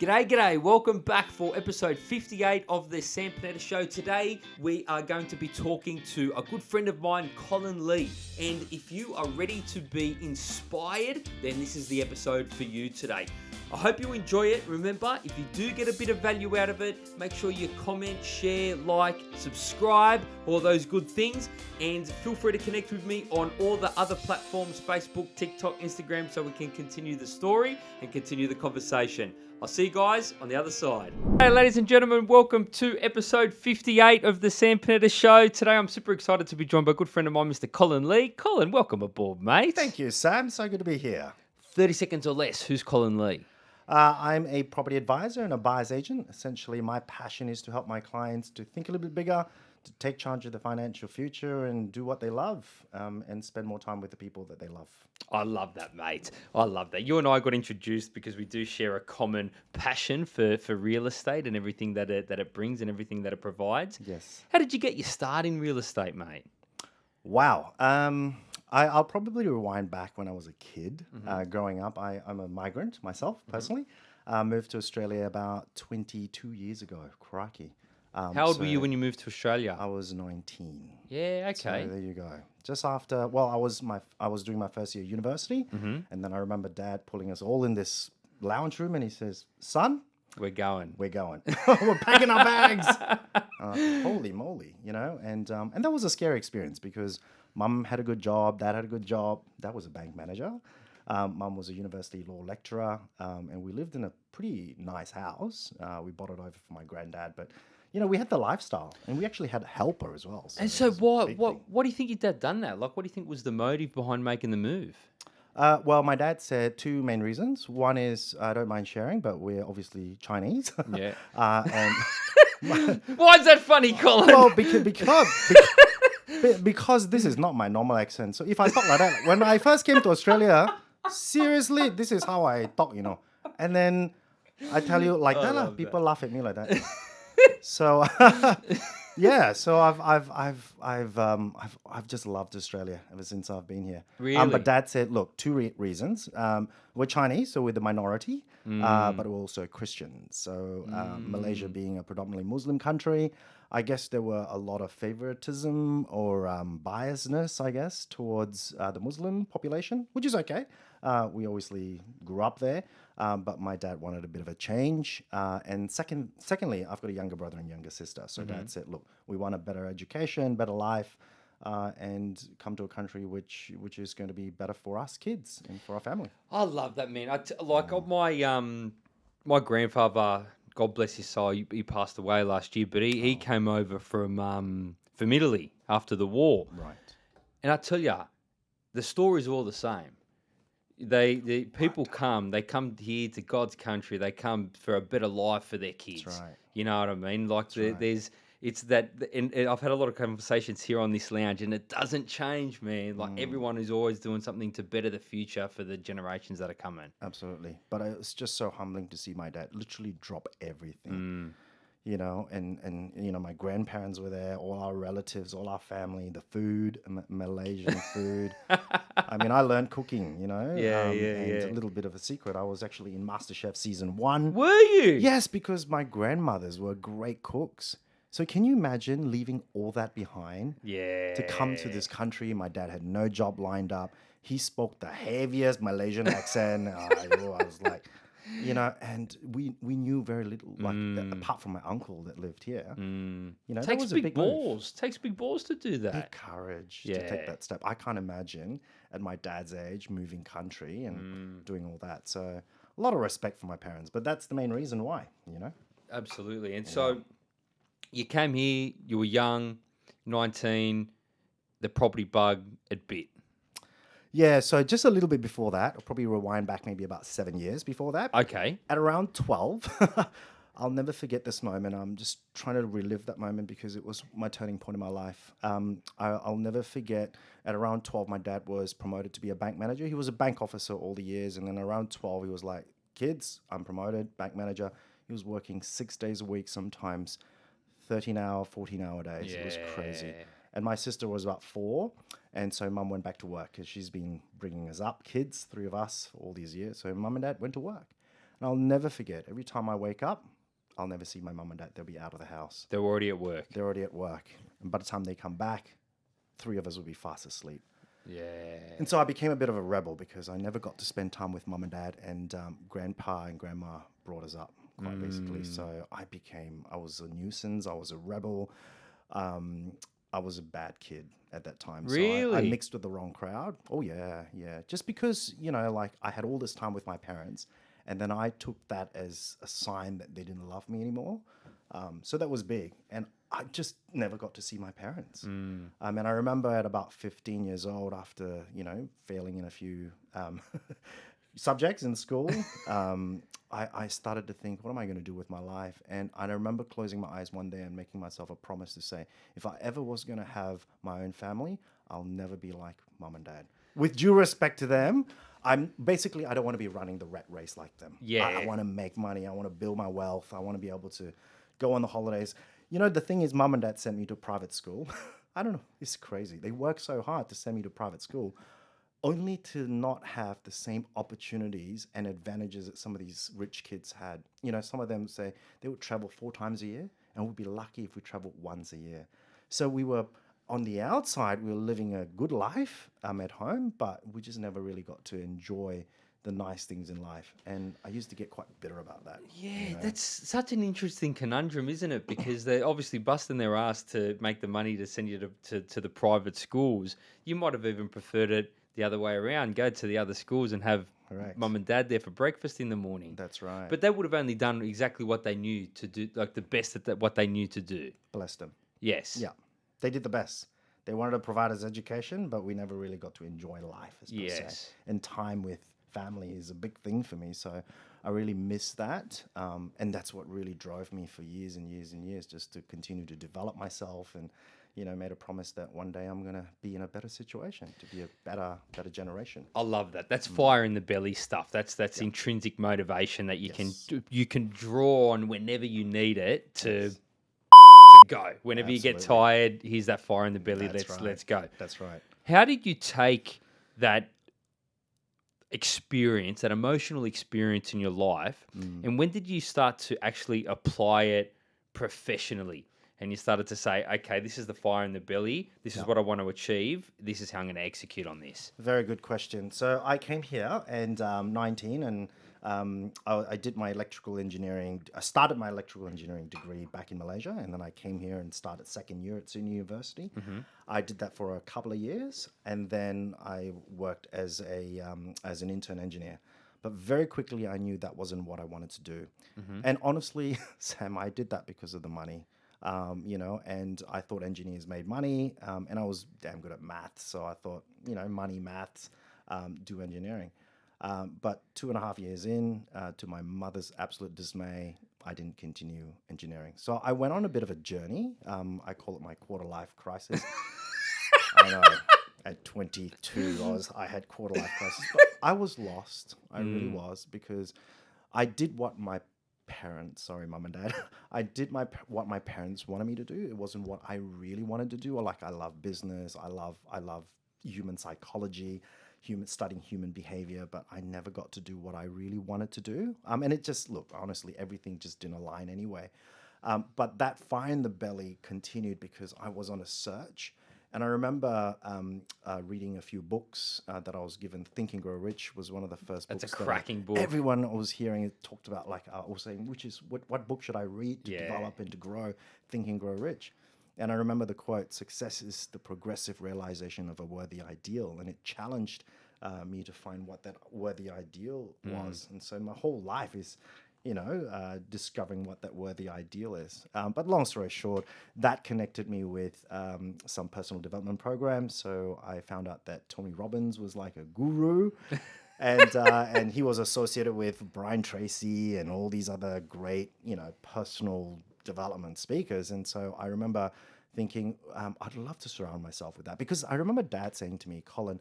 G'day, g'day. Welcome back for episode 58 of the Sam Panetta Show. Today, we are going to be talking to a good friend of mine, Colin Lee. And if you are ready to be inspired, then this is the episode for you today. I hope you enjoy it. Remember, if you do get a bit of value out of it, make sure you comment, share, like, subscribe, all those good things. And feel free to connect with me on all the other platforms Facebook, TikTok, Instagram, so we can continue the story and continue the conversation. I'll see you guys on the other side. Hey, ladies and gentlemen, welcome to episode 58 of the Sam Panetta Show. Today, I'm super excited to be joined by a good friend of mine, Mr. Colin Lee. Colin, welcome aboard, mate. Thank you, Sam. So good to be here. 30 seconds or less. Who's Colin Lee? Uh, I'm a property advisor and a buyer's agent. Essentially, my passion is to help my clients to think a little bit bigger, to take charge of the financial future and do what they love um, and spend more time with the people that they love. I love that, mate. I love that. You and I got introduced because we do share a common passion for, for real estate and everything that it, that it brings and everything that it provides. Yes. How did you get your start in real estate, mate? Wow. Um, I, I'll probably rewind back when I was a kid. Uh, growing up, I, I'm a migrant myself, personally. Uh, moved to Australia about 22 years ago. Crikey. Um, How old were you when you moved to Australia? I was 19. yeah, So okay. there you go. Just after, well, I was my I was doing my first year of university, and then I remember Dad pulling us all in this lounge room, and he says, "Son, We're going. we're going. we're packing our bags." Uh, holy moly, you know, and um, and that was a scary experience because Mum had a good job, Dad had a good job. Dad was a bank manager. Um, Mum was a university law lecturer, um, and we lived in a pretty nice house. Uh, we bought it over for my granddad, but you know, we had the lifestyle, and we actually had a helper as well. and so, what, what, what do you think your dad done that? Like, what do you think was the motive behind making the move? Uh, well, my dad said two main reasons. One is I don't mind sharing, but we're obviously Chinese. Yeah. uh, and Why is that funny, Colin? well, because because be- because this is not my normal accent. So if I talk like that, when I first came to Australia, seriously, this is how I talk, you know. And then I tell you like that, lah, love people laugh at me like that. So yeah, so I've I've I've I've um I've I've just loved Australia ever since I've been here. Um, Really? but Dad said, look, two re- reasons. Um, we're Chinese, so we're the minority, uh, but we're also Christians. So uh, Malaysia being a predominantly Muslim country, I guess there were a lot of favoritism or um, biasness, I guess, towards uh, the Muslim population, which is okay. Uh, we obviously grew up there, um, but my dad wanted a bit of a change. Uh, and second, secondly, I've got a younger brother and younger sister. So dad said, look, we want a better education, better life. Uh, and come to a country which which is going to be better for us kids and for our family. I love that man. I t- like my um my grandfather, God bless his soul, he, he passed away last year, but he, he came over from um from Italy after the war, Right. and I tell you, the story's all the same. They the people come, they come here to God's country, they come for a better life for their kids. right. You know what I mean? Like the, right. there's. It's that, and, and I've had a lot of conversations here on this lounge, and it doesn't change, man. Like Mm. everyone is always doing something to better the future for the generations that are coming. Absolutely. But it's just so humbling to see my dad literally drop everything. Mm. You know, and and you know, my grandparents were there, all our relatives, all our family, the food, M- Malaysian food. I mean, I learned cooking. You know, Yeah, yeah, and yeah. a little bit of a secret. I was actually in MasterChef season one. Were you? Yes, because my grandmothers were great cooks. So can you imagine leaving all that behind? Yeah. to come to this country. My dad had no job lined up. He spoke the heaviest Malaysian accent. Uh, I was like, you know, and we we knew very little, like uh, apart from my uncle that lived here. Mm. You know, Takes was big, a big move. balls. Takes big balls to do that. Big courage to take that step. I can't imagine at my dad's age moving country and Mm. doing all that. So a lot of respect for my parents, but that's the main reason why. You know. Absolutely. And so you came here, you were young, 19, the property bug had bit. Yeah. So just a little bit before that, I'll probably rewind back maybe about seven years before that. Okay. at around 12 i'll never forget this moment i'm just trying to relive that moment because it was my turning point in my life um, I, i'll never forget at around 12 my dad was promoted to be a bank manager he was a bank officer all the years and then around 12 he was like kids i'm promoted bank manager he was working six days a week sometimes 13 hour 14 hour days it was crazy Yeah. And my sister was about four and so mum went back to work because she's been bringing us up kids three of us all these years so mum and dad went to work And I'll never forget. Every time I wake up, I'll never see my mum and dad. They'll be out of the house. They're already at work. They're already at work. And by the time they come back, three of us will be fast asleep. Yeah. And so I became a bit of a rebel because I never got to spend time with mum and dad, and um, grandpa and grandma brought us up quite basically. So I became, I was a nuisance, I was a rebel, um, I was a bad kid at that time. So I, I mixed with the wrong crowd. Oh, yeah, yeah. Just because, you know, like I had all this time with my parents, and then I took that as a sign that they didn't love me anymore. Um, so that was big. And I just never got to see my parents. Um, and I remember at about 15 years old, after, you know, failing in a few um, subjects in school, um, I, I started to think, what am I going to do with my life? And I remember closing my eyes one day and making myself a promise to say, if I ever was going to have my own family, I'll never be like mom and dad. With due respect to them, I'm basically I don't want to be running the rat race like them. I- I, want to make money. I want to build my wealth. I want to be able to go on the holidays. You know, the thing is, mum and dad sent me to private school. I don't know. It's crazy. They work so hard to send me to private school, only to not have the same opportunities and advantages that some of these rich kids had. You know, some of them say they would travel four times a year, and we'd be lucky if we traveled once a year. So we were on the outside, we were living a good life um, at home, but we just never really got to enjoy the nice things in life. And I used to get quite bitter about that. Yeah, that's such an interesting conundrum, isn't it? Because they're obviously busting their ass to make the money to send you to, to, to the private schools. You might have even preferred it the other way around go to the other schools and have Correct. mum and dad there for breakfast in the morning. That's right. But they would have only done exactly what they knew to do, like the best at that, what they knew to do. Bless them. Yes. Yeah, they did the best. They wanted to provide us education, but we never really got to enjoy life, as. Yes. And time with family is a big thing for me. So I really miss that, um, and that's what really drove me for years and years and years, just to continue to develop myself and. You know, made a promise that one day I'm gonna be in a better situation to be a better, better generation. I love that. Mm. That's fire in the belly stuff. That's that's intrinsic motivation that you Yes. can you can draw on whenever you need it to, Yes. to go. Whenever you get tired, here's that fire in the belly. That's let's right. let's go. That's right. How did you take that experience, that emotional experience in your life, Mm. and when did you start to actually apply it professionally? And you started to say, okay, this is the fire in the belly. This is what I want to achieve. This is how I'm going to execute on this. Very good question. So I came here and um, 19, and um, I, I did my electrical engineering. I started my electrical engineering degree back in Malaysia, and then I came here and started second year at SUNY University. I did that for a couple of years, and then I worked as a um, as an intern engineer. But very quickly, I knew that wasn't what I wanted to do. And honestly, Sam, I did that because of the money. Um, you know, and I thought engineers made money, um, and I was damn good at maths, so I thought, you know, money, maths, um, do engineering. Um, but two and a half years in, uh, to my mother's absolute dismay, I didn't continue engineering. So I went on a bit of a journey. Um, I call it my quarter life crisis. I know. At 22, I was I had quarter life crisis, but I was lost. I really was because I did what my parents, sorry, mum and dad, I did my what my parents wanted me to do. It wasn't what I really wanted to do. Or like I love business. I love I love human psychology, human studying human behavior, but I never got to do what I really wanted to do. Um, and it just look honestly, everything just didn't align anyway. Um, but that fire in the belly continued because I was on a search. And I remember um, uh, reading a few books uh, that I was given. Think and Grow Rich was one of the first That's a books. that I- cracking book. Everyone I was hearing it talked about, like, I was saying, which is what, what book should I read to Yeah. develop and to grow? Think and Grow Rich. And I remember the quote success is the progressive realization of a worthy ideal. And it challenged uh, me to find what that worthy ideal was. And so my whole life is, you know, uh, discovering what that worthy ideal is. Um, but long story short, that connected me with um, some personal development programs. So I found out that Tony Robbins was like a guru. and uh, and he was associated with Brian Tracy and all these other great, you know, personal development speakers. And so I remember thinking, um, I'd love to surround myself with that because I remember Dad saying to me, Colin,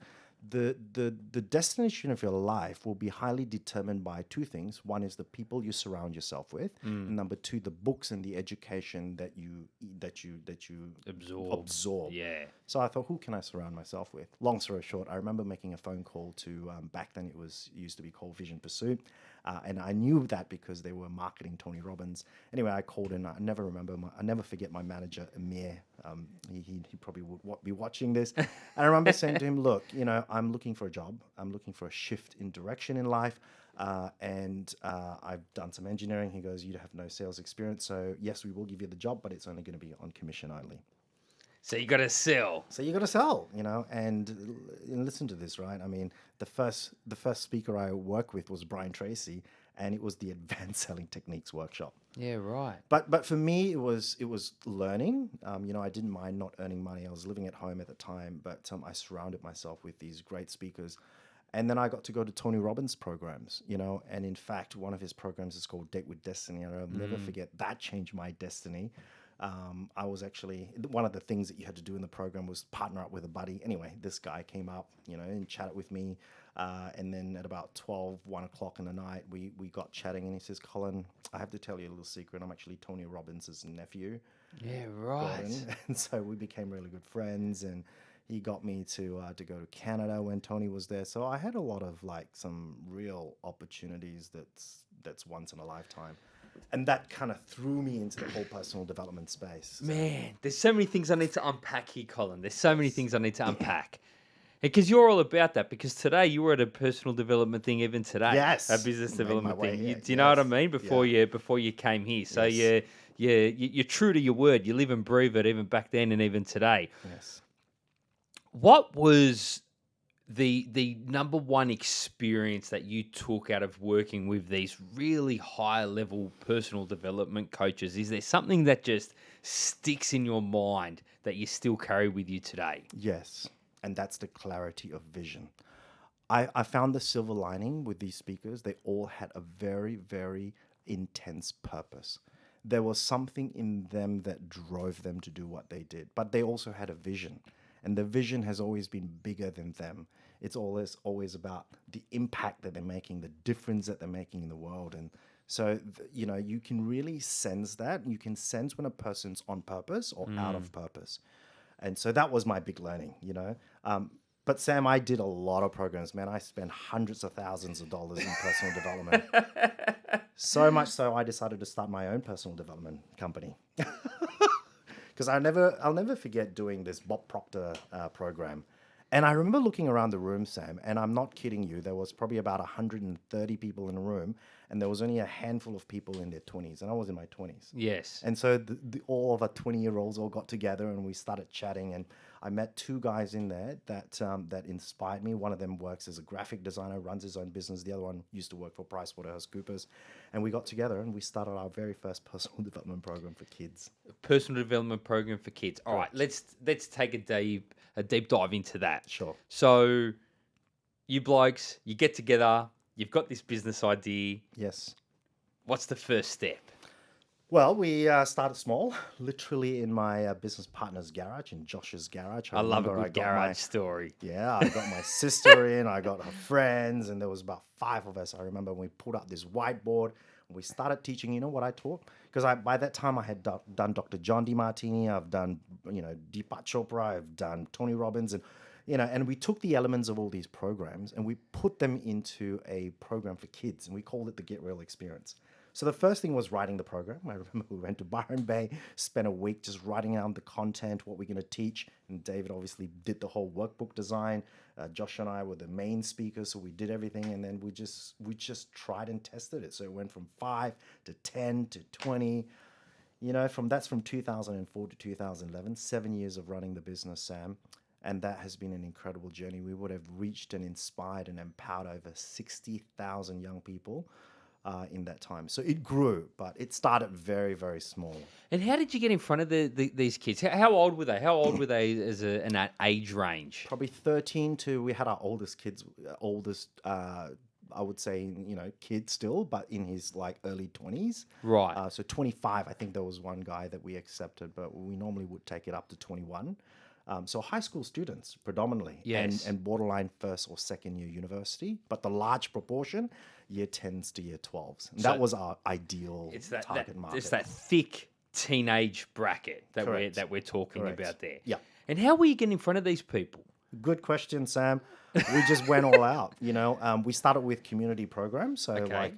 the the the destination of your life will be highly determined by two things. One is the people you surround yourself with, and number two, the books and the education that you that you that you Absorb. absorb. Yeah. So I thought, who can I surround myself with? Long story short, I remember making a phone call to um, back then it was used to be called Vision Pursuit. Uh, and I knew that because they were marketing Tony Robbins. Anyway, I called in. I never remember. My, I never forget my manager, Amir. Um, he, he, he probably would wa- be watching this. and I remember saying to him, "Look, you know, I'm looking for a job. I'm looking for a shift in direction in life." Uh, and uh, I've done some engineering. He goes, You have no sales experience. So, yes, we will give you the job, but it's only going to be on commission only. So you got to sell. So you got to sell, you know, and, and listen to this, right? I mean, the first the first speaker I worked with was Brian Tracy, and it was the Advanced Selling Techniques workshop. Yeah, right. But but for me, it was it was learning. Um, you know, I didn't mind not earning money. I was living at home at the time, but um, I surrounded myself with these great speakers. And then I got to go to Tony Robbins programs, you know, and in fact, one of his programs is called Date with Destiny. And I'll never forget that changed my destiny. Um, I was actually one of the things that you had to do in the program was partner up with a buddy. Anyway, this guy came up, you know, and chatted with me. Uh, and then at about 12, 1 o'clock in the night, we, we got chatting. And he says, Colin, I have to tell you a little secret. I'm actually Tony Robbins' nephew. Yeah, right. Gordon. And so we became really good friends. And he got me to uh, to go to Canada when Tony was there. So I had a lot of like some real opportunities that's that's once in a lifetime. And that kind of threw me into the whole personal development space. Man, there's so many things I need to unpack here, Colin. There's so many things I need to unpack. Because you're all about that. Because today you were at a personal development thing, even today. Yes, a business development way thing. You- do you know what I mean? Before yeah. you before you came here, so Yes. you you- you're true to your word. You live and breathe it, even back then and even today. Yes. What was the the number one experience that you took out of working with these really high level personal development coaches? Is there something that just sticks in your mind that you still carry with you today? Yes. And that's the clarity of vision. I, I found the silver lining with these speakers. They all had a very, very intense purpose. There was something in them that drove them to do what they did, but they also had a vision. And the vision has always been bigger than them. It's always always about the impact that they're making, the difference that they're making in the world. And so, you know, you can really sense that. You can sense when a person's on purpose or out of purpose. And so that was my big learning, you know. Um, but Sam, I did a lot of programs, man. I spent hundreds of thousands of dollars in personal development. So much so, I decided to start my own personal development company. Because I never, I'll never forget doing this Bob Proctor uh, program. And I remember looking around the room, Sam, and I'm not kidding you. There was probably about 130 people in the room, and there was only a handful of people in their 20s, and I was in my 20s. Yes. And so the, the, all of our 20 year olds all got together and we started chatting. And I met two guys in there that um, that inspired me. One of them works as a graphic designer, runs his own business. The other one used to work for PricewaterhouseCoopers. And we got together and we started our very first personal development program for kids. personal development program for kids. All right, let's let's take a deep a deep dive into that. Sure. So, you blokes, you get together. You've got this business idea. Yes. What's the first step? Well, we uh, started small, literally in my uh, business partner's garage, in Josh's garage. I love a good got my- garage story. Yeah, I got my sister in, I got her friends, and there was about five of us. I remember when we pulled up this whiteboard and we started teaching. You know what I taught? Because I by that time I had do- done Dr. John Demartini, I've done you know Deepak Chopra, I've done Tony Robbins, and you know, and we took the elements of all these programs and we put them into a program for kids, and we called it the Get Real Experience. So the first thing was writing the program. I remember we went to Byron Bay, spent a week just writing down the content, what we're going to teach. And David obviously did the whole workbook design. Uh, Josh and I were the main speakers, so we did everything, and then we just we just tried and tested it. So it went from five to ten to twenty. You know, from that's from 2004 to 2011, seven years of running the business, Sam. And that has been an incredible journey. We would have reached and inspired and empowered over 60,000 young people uh, in that time. So it grew, but it started very, very small. And how did you get in front of the, the these kids? How, old were they? How old were they as a, in that age range? Probably 13 to, we had our oldest kids, oldest, uh, I would say, you know, kid still, but in his like early 20s. Right. Uh, so 25, I think there was one guy that we accepted, but we normally would take it up to 21. Um, so high school students predominantly, Yes. and, and borderline first or second year university, but the large proportion, year 10s to year 12s. And So that was our ideal it's that, target that market. it's that thick teenage bracket that we're that we're talking Correct. about there. Yeah. And how were you getting in front of these people? Good question, Sam. We just went all out. You know, um, we started with community programs. So Okay. like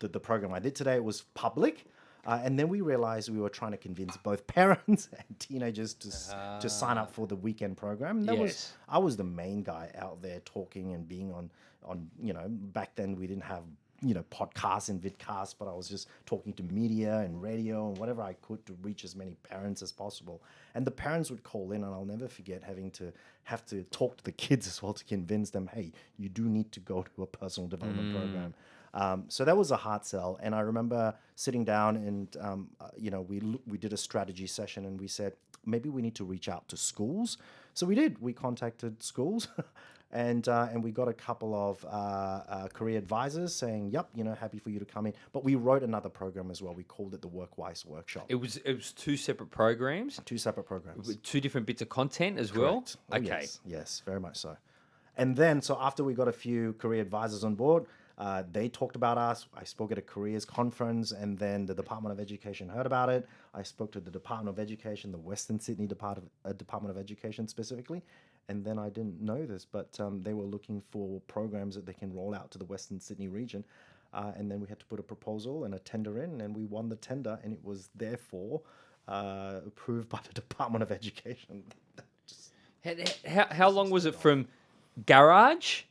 the, the program I did today was public. Uh, and then we realized we were trying to convince both parents and teenagers to, s to sign up for the weekend program. And that was Yes. I was the main guy out there talking and being on on you know back then we didn't have you know podcasts and vidcasts, but I was just talking to media and radio and whatever I could to reach as many parents as possible. And the parents would call in, and I'll never forget having to have to talk to the kids as well to convince them, hey, you do need to go to a personal development program. Um, so that was a hard sell, and I remember sitting down and um, uh, you know we we did a strategy session, and we said maybe we need to reach out to schools. So we did. We contacted schools, and uh, and we got a couple of uh, uh, career advisors saying, "Yep, you know, happy for you to come in." But we wrote another program as well. We called it the Workwise Workshop. It was it was two separate programs, Two separate programs. with two different bits of content as well. Correct. Oh, okay. Yes, yes, very much so. And then, so after we got a few career advisors on board, uh, they talked about us. I spoke at a careers conference, and then the Department of Education heard about it. I spoke to the Department of Education, the Western Sydney Department of, uh, Department of Education specifically. And then I didn't know this, but um, they were looking for programs that they can roll out to the Western Sydney region. Uh, and then we had to put a proposal and a tender in, and we won the tender, and it was therefore uh, approved by the Department of Education. Just H- How, how long was it from garage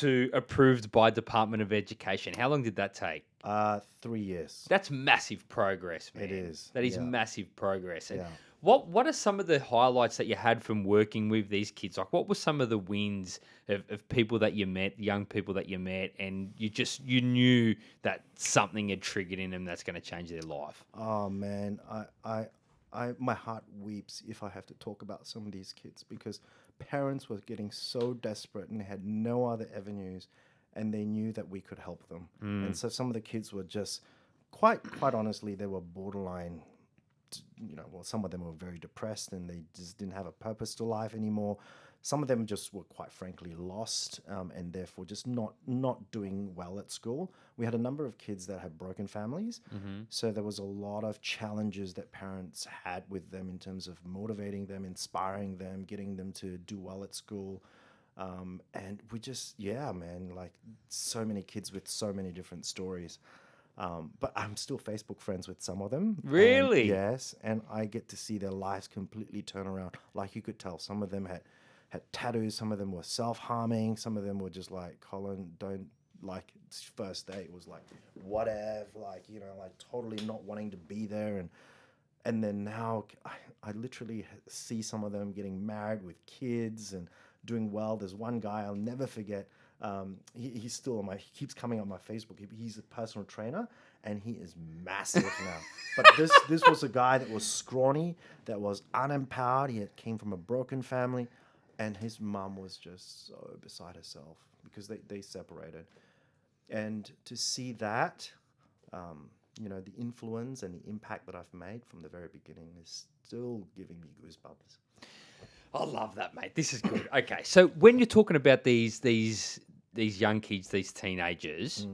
to approved by Department of Education? How long did that take? Uh, three years. That's massive progress, man. It is, That is yeah. massive progress. And Yeah. what what are some of the highlights that you had from working with these kids? Like, what were some of the wins of, of people that you met, young people that you met, and you just you knew that something had triggered in them that's going to change their life? Oh man, I, I, I, my heart weeps if I have to talk about some of these kids because parents were getting so desperate and had no other avenues, and they knew that we could help them. And mm. so some of the kids were just quite, quite honestly, they were borderline. You know, well, some of them were very depressed and they just didn't have a purpose to life anymore. Some of them just were quite frankly lost um, and therefore just not not doing well at school. We had a number of kids that had broken families, so there was a lot of challenges that parents had with them in terms of motivating them, inspiring them, getting them to do well at school. Um, and we just, yeah, man, like so many kids with so many different stories. Um, but I'm still Facebook friends with some of them. and Really? yes. And I get to see their lives completely turn around. Like you could tell, some of them had, had tattoos, some of them were self harming, some of them were just like, Colin, don't like first date was like, whatever, like, you know, like totally not wanting to be there. And, and then now I, I literally see some of them getting married with kids and doing well. There's one guy I'll never forget. Um, he, he's still on my. He keeps coming on my Facebook. He, he's a personal trainer, and he is massive now. But this this was a guy that was scrawny, that was unempowered. He had, came from a broken family, and his mum was just so beside herself because they they separated. And to see that, um, you know, the influence and the impact that I've made from the very beginning is still giving me goosebumps. I love that, mate. This is good. Okay, so when you're talking about these these these young kids, these teenagers,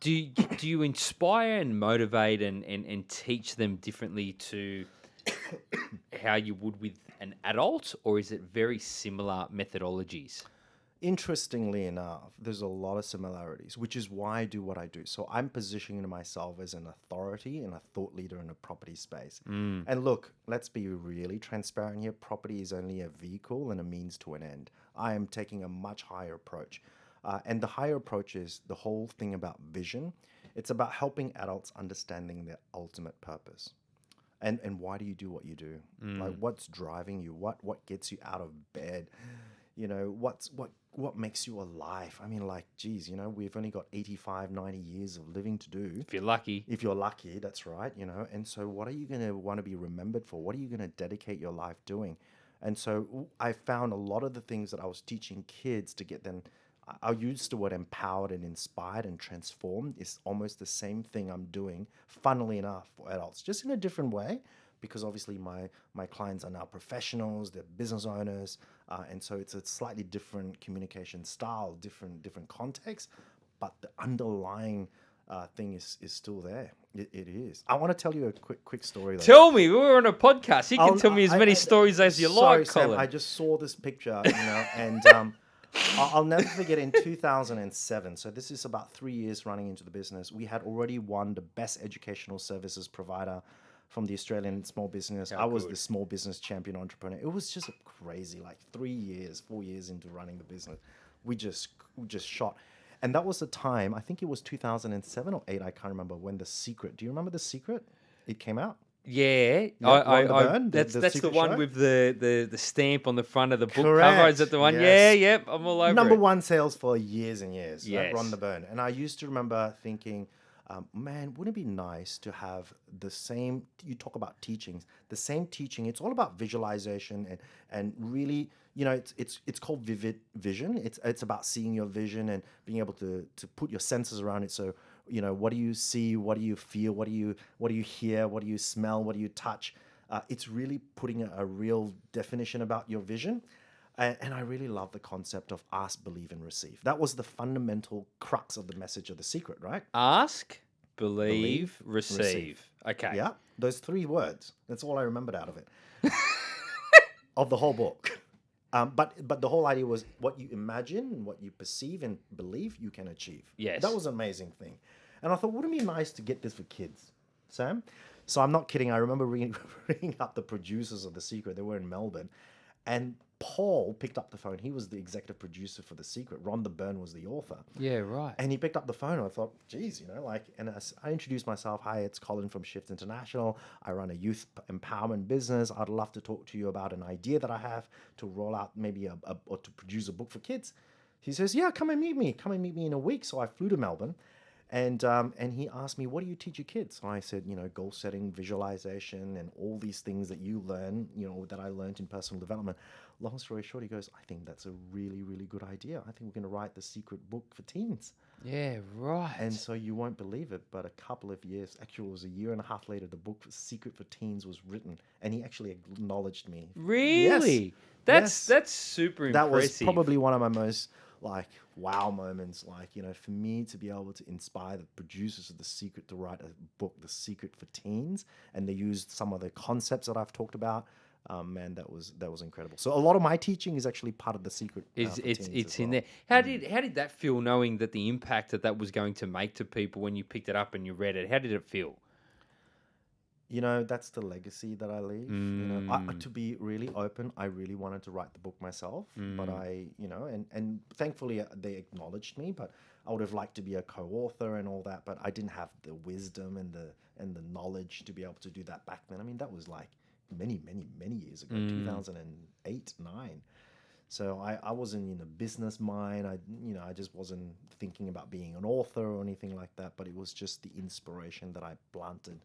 do you, do you inspire and motivate and, and, and teach them differently to how you would with an adult, or is it very similar methodologies? Interestingly enough, there's a lot of similarities, which is why I do what I do. So I'm positioning myself as an authority and a thought leader in a property space. And look, let's be really transparent here. Property is only a vehicle and a means to an end. I am taking a much higher approach. Uh, and the higher approach is the whole thing about vision. It's about helping adults understanding their ultimate purpose. And, and why do you do what you do? Like mm. what's driving you? What what gets you out of bed? you know what's what what makes you alive? I mean like geez you know we've only got 85 90 years of living to do. If you're lucky, if you're lucky that's right you know. And so what are you going to want to be remembered for? What are you going to dedicate your life doing? And so i found a lot of the things that i was teaching kids to get them i'll use the word empowered and inspired and transformed is almost the same thing i'm doing funnily enough for adults just in a different way because obviously my my clients are now professionals they're business owners uh, and so it's a slightly different communication style different different context but the underlying uh, thing is is still there it, it is i want to tell you a quick quick story though. tell me. we were on a podcast. You can I'll- tell me as I- many I- stories as you sorry, like, Sam, Colin. I just saw this picture, you know, and um, I'll never forget in 2007. So this is about three years running into the business. We had already won the best educational services provider from the Australian Small Business. I was good. the small business champion entrepreneur. It was just crazy. Like three years, four years into running the business, we just we just shot. And that was the time. I think it was 2007 or eight. I can't remember when the secret. Do you remember the secret? It came out. Yeah, I, I, I, the- that's the that's the one Show? with the, the the stamp on the front of the book cover. Is Correct, that the one? yes. Yeah, yep. I'm all over number it. one sales for years and years. Yes. Rhonda Byrne. And I used to remember thinking, um, man, wouldn't it be nice to have the same? You talk about teachings, the same teaching. It's all about visualization and and really, you know, it's it's it's called vivid vision. It's it's about seeing your vision and being able to to put your senses around it. So you know, what do you see? What do you feel? What do you what do you hear? What do you smell? What do you touch? Uh, it's really putting a, a real definition about your vision. And, and I really love the concept of ask, believe, and receive. That was the fundamental crux of the message of the secret, right? Ask, believe, Believe, receive. receive. Okay. Yeah, those three words. That's all I remembered out of it, of the whole book. Um, but but the whole idea was what you imagine, what you perceive and believe, you can achieve. Yes. that was an amazing thing. And I thought, wouldn't it be nice to get this for kids, Sam? So I'm not kidding. I remember ringing, ringing up the producers of The Secret. They were in Melbourne, and Paul picked up the phone. He was the executive producer for The Secret. Rhonda Byrne was the author. Yeah. Right. And he picked up the phone. And I thought, geez, you know, like, and as I introduced myself. Hi, it's Colin from Shift International. I run a youth empowerment business. I'd love to talk to you about an idea that I have to roll out maybe a, a or to produce a book for kids. He says, yeah, come and meet me. Come and meet me in a week. So I flew to Melbourne. And um, and he asked me, what do you teach your kids? So I said, you know, goal setting, visualization, and all these things that you learn, you know, that I learned in personal development. Long story short, he goes, I think that's a really, really good idea. I think we're going to write the secret book for teens. yeah. Right. And so you won't believe it, but a couple of years, actually, it was a year and a half later, the book Secret for Teens was written, and he actually acknowledged me. really? That's Yes. that's super That was probably one of my most like wow moments. Like you know, for me to be able to inspire the producers of The Secret to write a book, The Secret for Teens, and they used some of the concepts that I've talked about. Um, man, that was that was incredible. So a lot of my teaching is actually part of The Secret. uh, It's it's it's in well. there. How did how did that feel knowing that the impact that that was going to make to people when you picked it up and you read it? How did it feel? You know that's the legacy that i leave you know I, Mm. to be really open i really wanted to write the book myself but Mm. i you know and and thankfully uh, they acknowledged me but i would have liked to be a co-author and all that but i didn't have the wisdom and the and the knowledge to be able to do that back then i mean that was like many many many years ago Mm. 2008 9 so I, I wasn't in a business mind. I you know I just wasn't thinking about being an author or anything like that. But it was just the inspiration that I planted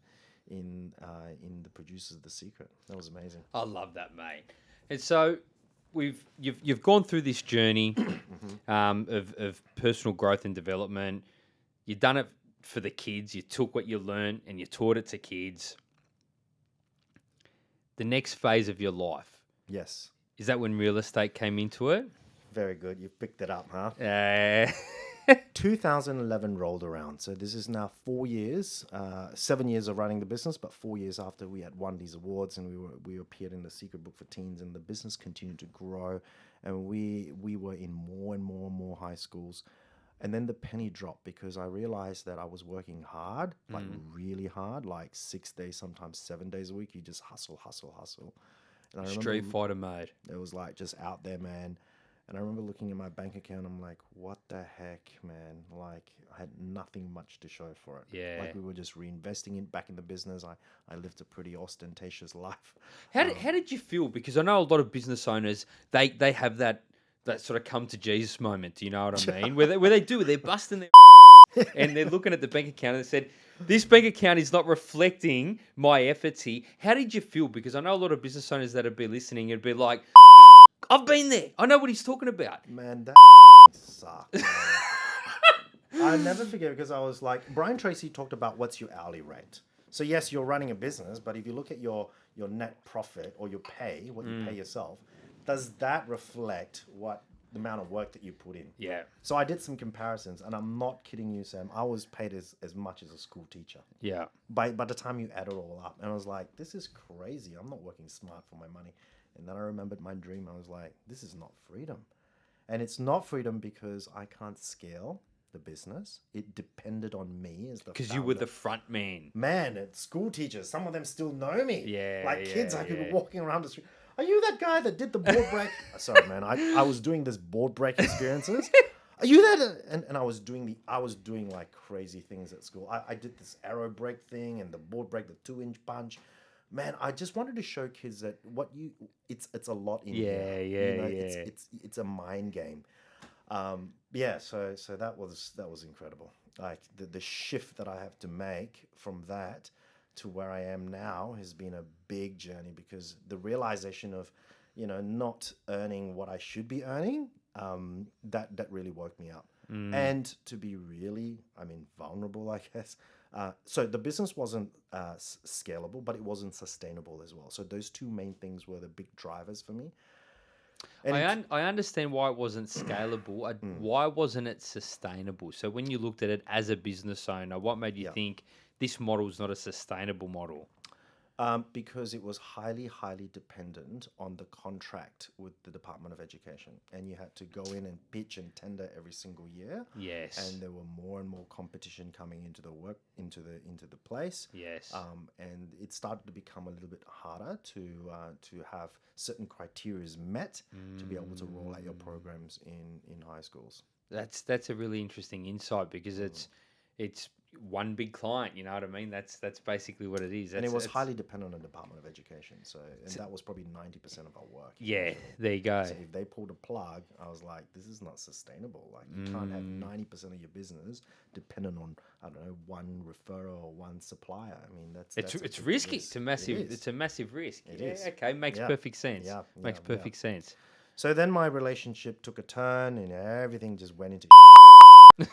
in uh, in the producers of The Secret. That was amazing. I love that, mate. And so we've you've you've gone through this journey um, of of personal growth and development. You've done it for the kids. You took what you learned and you taught it to kids. The next phase of your life Yes, is that when real estate came into it. very good. You picked it up, huh? Uh, 2011 rolled around. So this is now four years, uh, seven years of running the business, but four years after we had won these awards and we were we appeared in the Secret Book for Teens, and the business continued to grow, and we we were in more and more and more high schools. And then the penny dropped because I realized that I was working hard, like really hard, like six days, sometimes seven days a week. You just hustle, hustle, hustle. And I remember Street Fighter mode. it was like just out there, man. And I remember looking at my bank account. I'm like, what the heck, man? Like, I had nothing much to show for it. Yeah. Like, we were just reinvesting it back in the business. I, I lived a pretty ostentatious life. How did, um, how did you feel? Because I know a lot of business owners they they have that that sort of come to Jesus moment. Do you know what I mean? where they, where they do they're busting their and they're looking at the bank account and they said, "This bank account is not reflecting my efforts here." How did you feel? Because I know a lot of business owners that would be listening would be like, "I've been there. I know what he's talking about." Man, that sucked. man. I'll never forget because I was like, Brian Tracy talked about what's your hourly rate. So yes, you're running a business, but if you look at your your net profit or your pay, what you mm. pay yourself, does that reflect what the amount of work that you put in? Yeah, So I did some comparisons, and I'm not kidding you, Sam. I was paid as, as much as a school teacher yeah, by by the time you add it all up. And I was like, this is crazy. I'm not working smart for my money. And then I remembered my dream. I was like, this is not freedom. And it's not freedom because I can't scale the business. It depended on me as the Because you were the front man. man at school teachers. Some of them still know me. Yeah, like kids, yeah, I could yeah. be walking around the street. Are you that guy that did the board break? Uh, sorry, man. I, I was doing this board break experiences. Are you that? Uh, and, and I was doing the I was doing like crazy things at school. I, I did this arrow break thing and the board break, the two inch punch. Man, I just wanted to show kids that what you it's it's a lot in Yeah, here. yeah, you know, yeah. it's it's a mind game. Um, yeah, so so that was that was incredible. Like the the shift that I have to make from that to where I am now has been a big journey because the realization of, you know, not earning what I should be earning, um, that that really woke me up. And to be really, I mean, vulnerable, I guess. Uh, so the business wasn't uh, scalable, but it wasn't sustainable as well. So those two main things were the big drivers for me. And I, un- I understand why it wasn't scalable. I, Hmm. Why wasn't it sustainable? So when you looked at it as a business owner, what made you Yeah. think this model is not a sustainable model? Um, because it was highly, highly dependent on the contract with the Department of Education, and you had to go in and pitch and tender every single year. Yes. And there were more and more competition coming into the work into the into the place. yes. Um, and it started to become a little bit harder to uh, to have certain criteria met to be able to roll out your Mm. programs in in high schools. That's that's a really interesting insight because Mm. it's it's one big client. You know what I mean? That's that's basically what it is. and it was highly dependent on the Department of Education. So, and that was probably ninety percent of our work. Yeah, there you go. So if they pulled a plug, I was like, this is not sustainable. Like you can't have Mm. ninety percent of your business dependent on I don't know one referral or one supplier. I mean that's It's that's it's risky. risk. It's a massive. is. It's a massive risk. It yeah, is. Okay, makes Yeah. perfect sense. Yeah, makes yeah, yeah. perfect sense. So then my relationship took a turn and everything just went into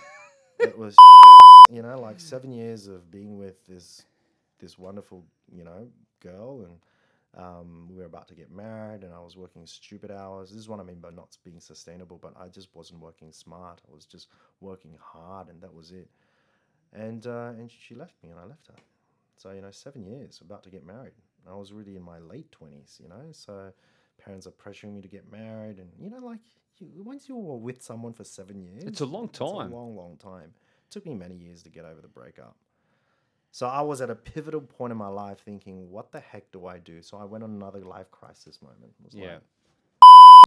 it was you know like seven years of being with this this wonderful you know girl and um, we were about to get married and I was working stupid hours. This is what I mean by not being sustainable, but I just wasn't working smart. I was just working hard and that was it. And uh, and she left me and I left her. So you know, seven years about to get married. I was really in my late twenties, you know. So parents are pressuring me to get married, and you know, like you, once you're with someone for seven years, it's a long It's time. a long, long time. Took me many years to get over the breakup. So I was at a pivotal point in my life, thinking, "What the heck do I do?" So I went on another life crisis moment. It was Yeah. like,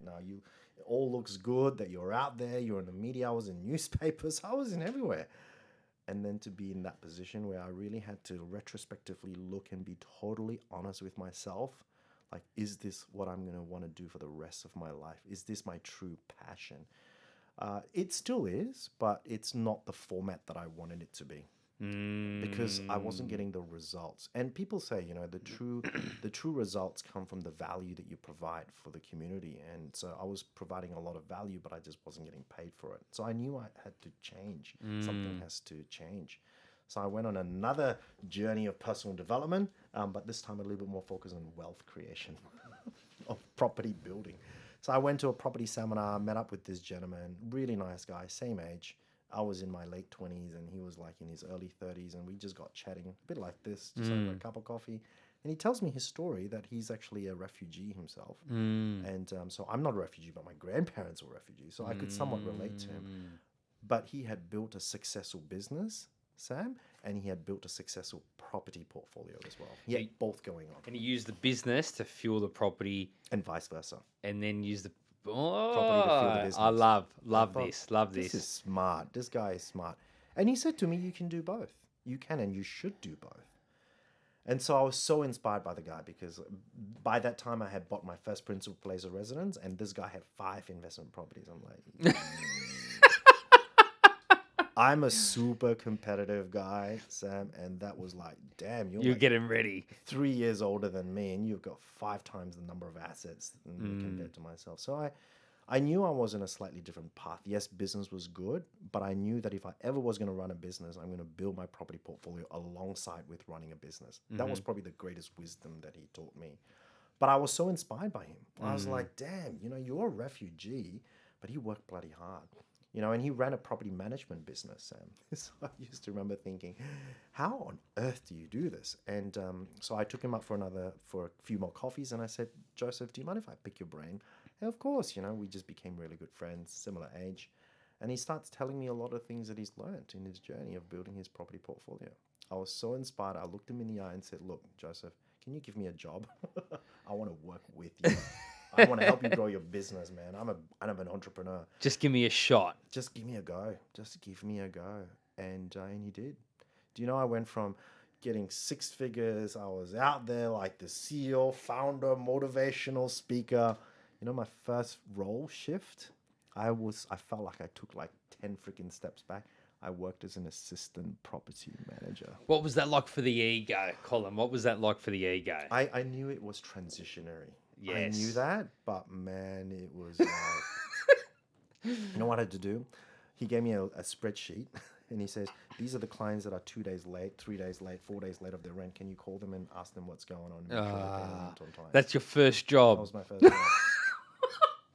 now you, it all looks good that you're out there. You're in the media. I was in newspapers. I was in everywhere and then to be in that position where I really had to retrospectively look and be totally honest with myself like is this what I'm going to want to do for the rest of my life is this my true passion uh, it still is but it's not the format that I wanted it to be because I wasn't Mm. getting the results. And people say, you know, the true the true results come from the value that you provide for the community. And so I was providing a lot of value, but I just wasn't getting paid for it. So I knew I had to change. Something has to change. So I went on another journey of personal development, um, but this time a little bit more focused on wealth creation of property building. So I went to a property seminar, met up with this gentleman, really nice guy, same age. I was in my late 20s and he was like in his early 30s, and we just got chatting a bit like this, just over a cup of coffee. And he tells me his story that he's actually a refugee himself. Mm. And um, so I'm not a refugee, but my grandparents were refugees. So I could somewhat relate to him. Mm. But he had built a successful business, Sam, and he had built a successful property portfolio as well. Yeah, He- both going on, And he used the business to fuel the property, and vice versa. and then use the oh, property to fuel the business. I love I love thought, this, love this. This is smart. This guy is smart. And he said to me, You can do both. You can and you should do both. And so I was so inspired by the guy because by that time I had bought my first principal place of residence, and this guy had five investment properties. I'm like, mm, I'm a super competitive guy, Sam, and that was like, damn, you're, You're like getting ready. three years older than me, and you've got five times the number of assets me compared mm. to myself. So I, I knew I was in a slightly different path. Yes, business was good, but I knew that if I ever was going to run a business, I'm going to build my property portfolio alongside with running a business. That was mm-hmm. probably the greatest wisdom that he taught me. But I was so inspired by him. I was mm. like, damn, you know, you're a refugee, but he worked bloody hard. You know, and he ran a property management business, Sam. So I used to remember thinking, how on earth do you do this? And um, so I took him up for another, for a few more coffees, and I said, Joseph, do you mind if I pick your brain? And of course, you know, we just became really good friends, similar age. And he starts telling me a lot of things that he's learned in his journey of building his property portfolio. I was so inspired. I looked him in the eye and said, Look, Joseph, can you give me a job? I want to work with you. I want to help you grow your business, man. I'm a I'm an entrepreneur. Just give me a shot. Just give me a go. Just give me a go. And uh, and he did. Do you know I went from getting six figures. I was out there like the CEO, founder, motivational speaker. You know, my first role shift, I was I felt like I took like 10 freaking steps back. I worked as an assistant property manager. What was that like for the ego, Colin? What was that like for the ego? I, I knew it was transitionary. I knew that, but man, it was like, you know what I had to do? He gave me a, a spreadsheet and he says, These are the clients that are two days late, three days late, four days late of their rent. Can you call them and ask them what's going on? and make sure they're paying rent on? Ah, that's your first that job. was my first job.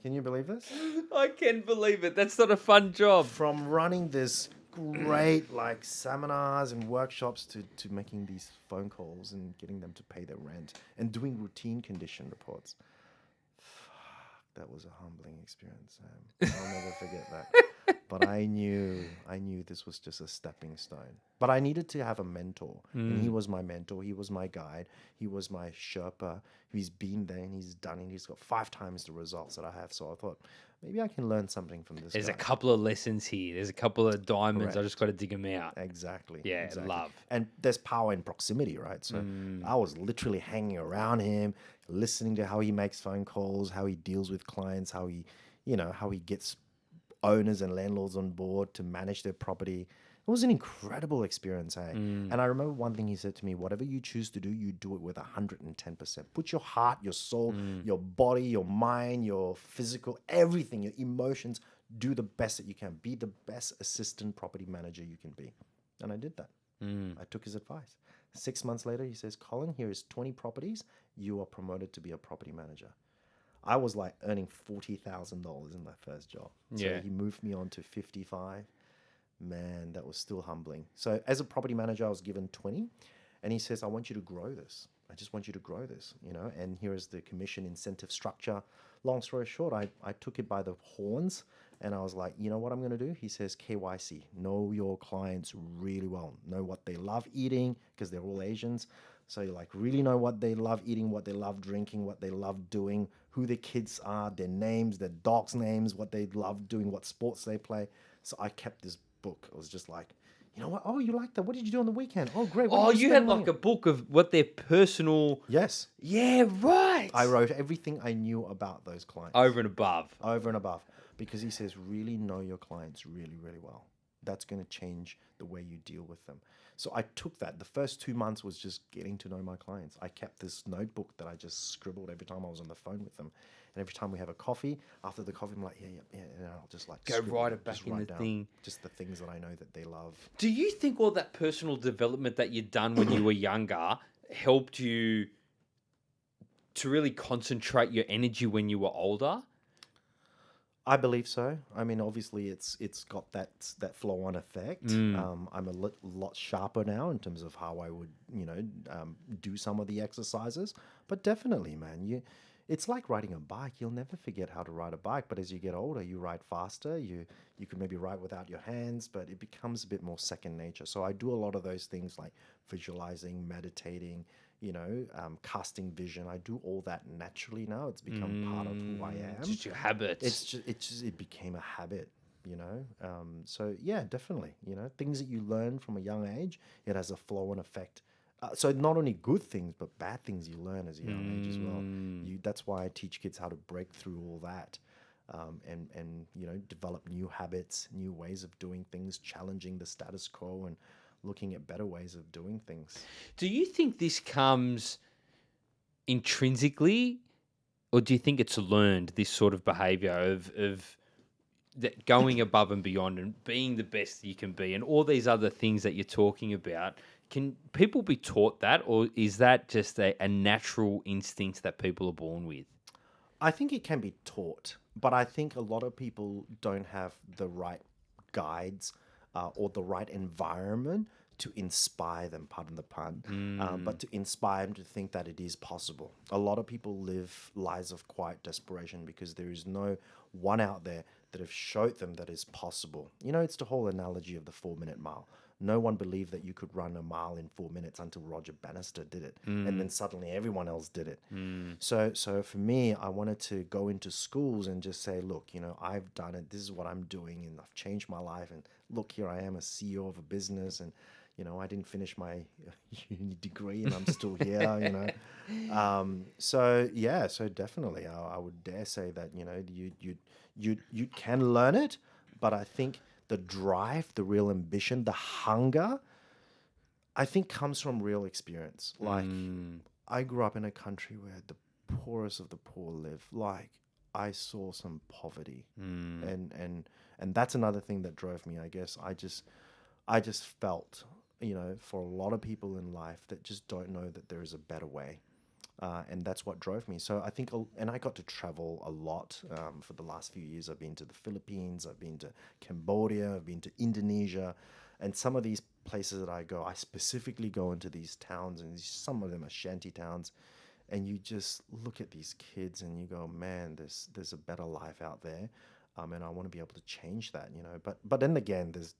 Can you believe this? I can believe it. That's not a fun job. From running this great like seminars and workshops to, to making these phone calls and getting them to pay their rent and doing routine condition reports. Fuck, that was a humbling experience. I'll never forget that. But I knew, I knew this was just a stepping stone. But I needed to have a mentor, and he mm. was my mentor. He was my guide. He was my Sherpa. He's been there and he's done it. He's got five times the results that I have. So I thought maybe I can learn something from this. There's a couple of lessons here. There's a couple of diamonds. I just got to dig them out. Exactly. Yeah, exactly. love. And there's power in proximity, right? So mm. I was literally hanging around him, listening to how he makes phone calls, how he deals with clients, how he, you know, how he gets owners and landlords on board to manage their property. It was an incredible experience, hey. And I remember one thing he said to me: "Whatever you choose to do, you do it with hundred and ten percent. Put your heart, your soul, mm. your body, your mind, your physical, everything, your emotions. Do the best that you can. Be the best assistant property manager you can be." And I did that. Mm. I took his advice. Six months later, he says, Colin, here is 20 properties. You are promoted to be a property manager. I was like earning $40,000 in my first job. So Yeah. he moved me on to 55. Man, that was still humbling. So as a property manager, I was given 20 and he says, I want you to grow this. I just want you to grow this, you know, and here is the commission incentive structure. Long story short, I, I took it by the horns and I was like, you know what I'm going to do? He says, KYC, know your clients really well, know what they love eating because they're all Asians. So you like really know what they love eating, what they love drinking, what they love doing, who their kids are, their names, their dogs' names, what they love doing, what sports they play. So I kept this book. I was just like, you know what? Oh, you like that? What did you do on the weekend? Oh, great. What Oh, did you had like a book of what their personal. Yes. Yeah, right. I wrote everything I knew about those clients Over and above. over and above because he says really know your clients really really well that's going to change the way you deal with them so i took that the first two months was just getting to know my clients i kept this notebook that i just scribbled every time i was on the phone with them and every time we have a coffee after the coffee i'm like yeah yeah yeah and i'll just like Go write it back in write the down thing. just the things that i know that they love Do you think all that personal development that you'd done when you were younger helped you to really concentrate your energy when you were older? I believe so. I mean, obviously, it's it's got that that flow on effect. Um, I'm a lit, lot sharper now in terms of how I would, you know, um, do some of the exercises. But definitely, man, you, it's like riding a bike. You'll never forget how to ride a bike. But as you get older, you ride faster. You you can maybe ride without your hands, but it becomes a bit more second nature. So I do a lot of those things like visualizing, meditating. You know, um, casting vision. I do all that naturally now. It's become part of who I am It's Just your habits. it's just it just it became a habit you know um, so yeah definitely you know things that you learn from a young age it has a flow and effect uh, so not only good things but bad things you learn as a young age as well you that's why i teach kids how to break through all that um, and and you know develop new habits new ways of doing things challenging the status quo and looking at better ways of doing things Do you think this comes intrinsically, or do you think it's learned? This sort of behavior of of that going above and beyond and being the best you can be, and all these other things that you're talking about. Can people be taught that, or is that just a, a natural instinct that people are born with? I think it can be taught, but I think a lot of people don't have the right guides uh, or the right environment to inspire them, pardon the pun, um, but to inspire them to think that it is possible. A lot of people live lives of quiet desperation because there is no one out there that have showed them that it's possible. You know, it's the whole analogy of the four minute mile. No one believed that you could run a mile in four minutes until Roger Bannister did it, and then suddenly everyone else did it. So, so for me, I wanted to go into schools and just say, look, you know, I've done it. This is what I'm doing, and I've changed my life. And look, here I am, a CEO of a business, and you know, I didn't finish my uni degree, and I'm still here. You know, um, so yeah, so definitely, I, I would dare say that you know, you you you you can learn it, but I think the drive, the real ambition, the hunger, I think comes from real experience. Like I grew up in a country where the poorest of the poor live. Like I saw some poverty, and and and that's another thing that drove me. I guess I just I just felt, you know, for a lot of people in life that just don't know that there is a better way. Uh, and that's what drove me. So I think, and I got to travel a lot um, for the last few years. I've been to the Philippines, I've been to Cambodia, I've been to Indonesia, and some of these places that I go, I specifically go into these towns, and some of them are shanty towns, and you just look at these kids and you go, man, there's there's a better life out there. Um, and I want to be able to change that, you know. But but then again, there's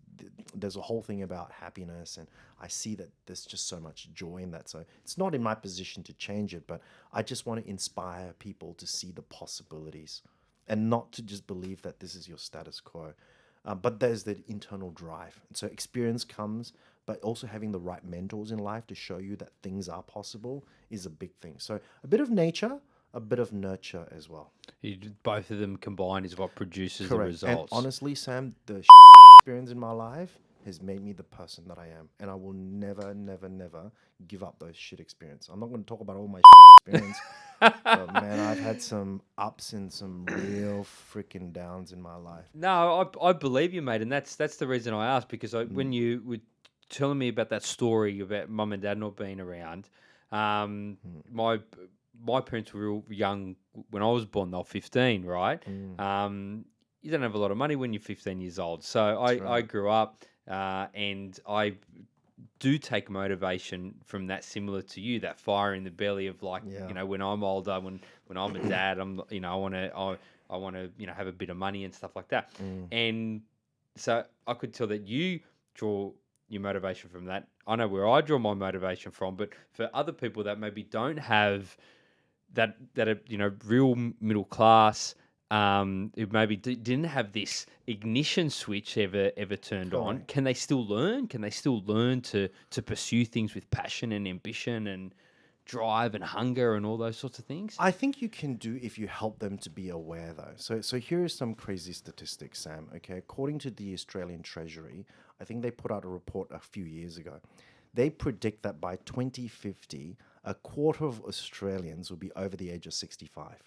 there's a whole thing about happiness, and I see that there's just so much joy in that. So it's not in my position to change it, but I just want to inspire people to see the possibilities, and not to just believe that this is your status quo. Uh, but there's the internal drive. So experience comes, but also having the right mentors in life to show you that things are possible is a big thing. So a bit of nature, a bit of nurture as well. You, both of them combined is what produces the Correct. And honestly, Sam, the experience in my life has made me the person that I am, and I will never, never, never give up those shit experience. I'm not going to talk about all my shit experience, but man, I've had some ups and some real freaking downs in my life. No, I, I believe you, mate, and that's that's the reason I asked because I, Mm. when you were telling me about that story about mum and dad not being around, um, Mm. my my parents were real young when I was born. They were fifteen, right? Mm. Um, you don't have a lot of money when you're 15 years old. So I, I grew up uh, and I do take motivation from that similar to you that fire in the belly of like Yeah. you know when i'm older when when i'm a dad i'm you know i want to I, I want to you know have a bit of money and stuff like that Mm. and so i could tell that you draw your motivation from that i know where i draw my motivation from but for other people that maybe don't have that that are you know real middle class um who maybe d- didn't have this ignition switch ever ever turned on can they still learn can they still learn to to pursue things with passion and ambition and drive and hunger and all those sorts of things I think you can do if you help them to be aware, though. So, so here is some crazy statistics, Sam. Okay, according to the Australian Treasury, I think they put out a report a few years ago. They predict that by 2050, a quarter of Australians will be over the age of 65.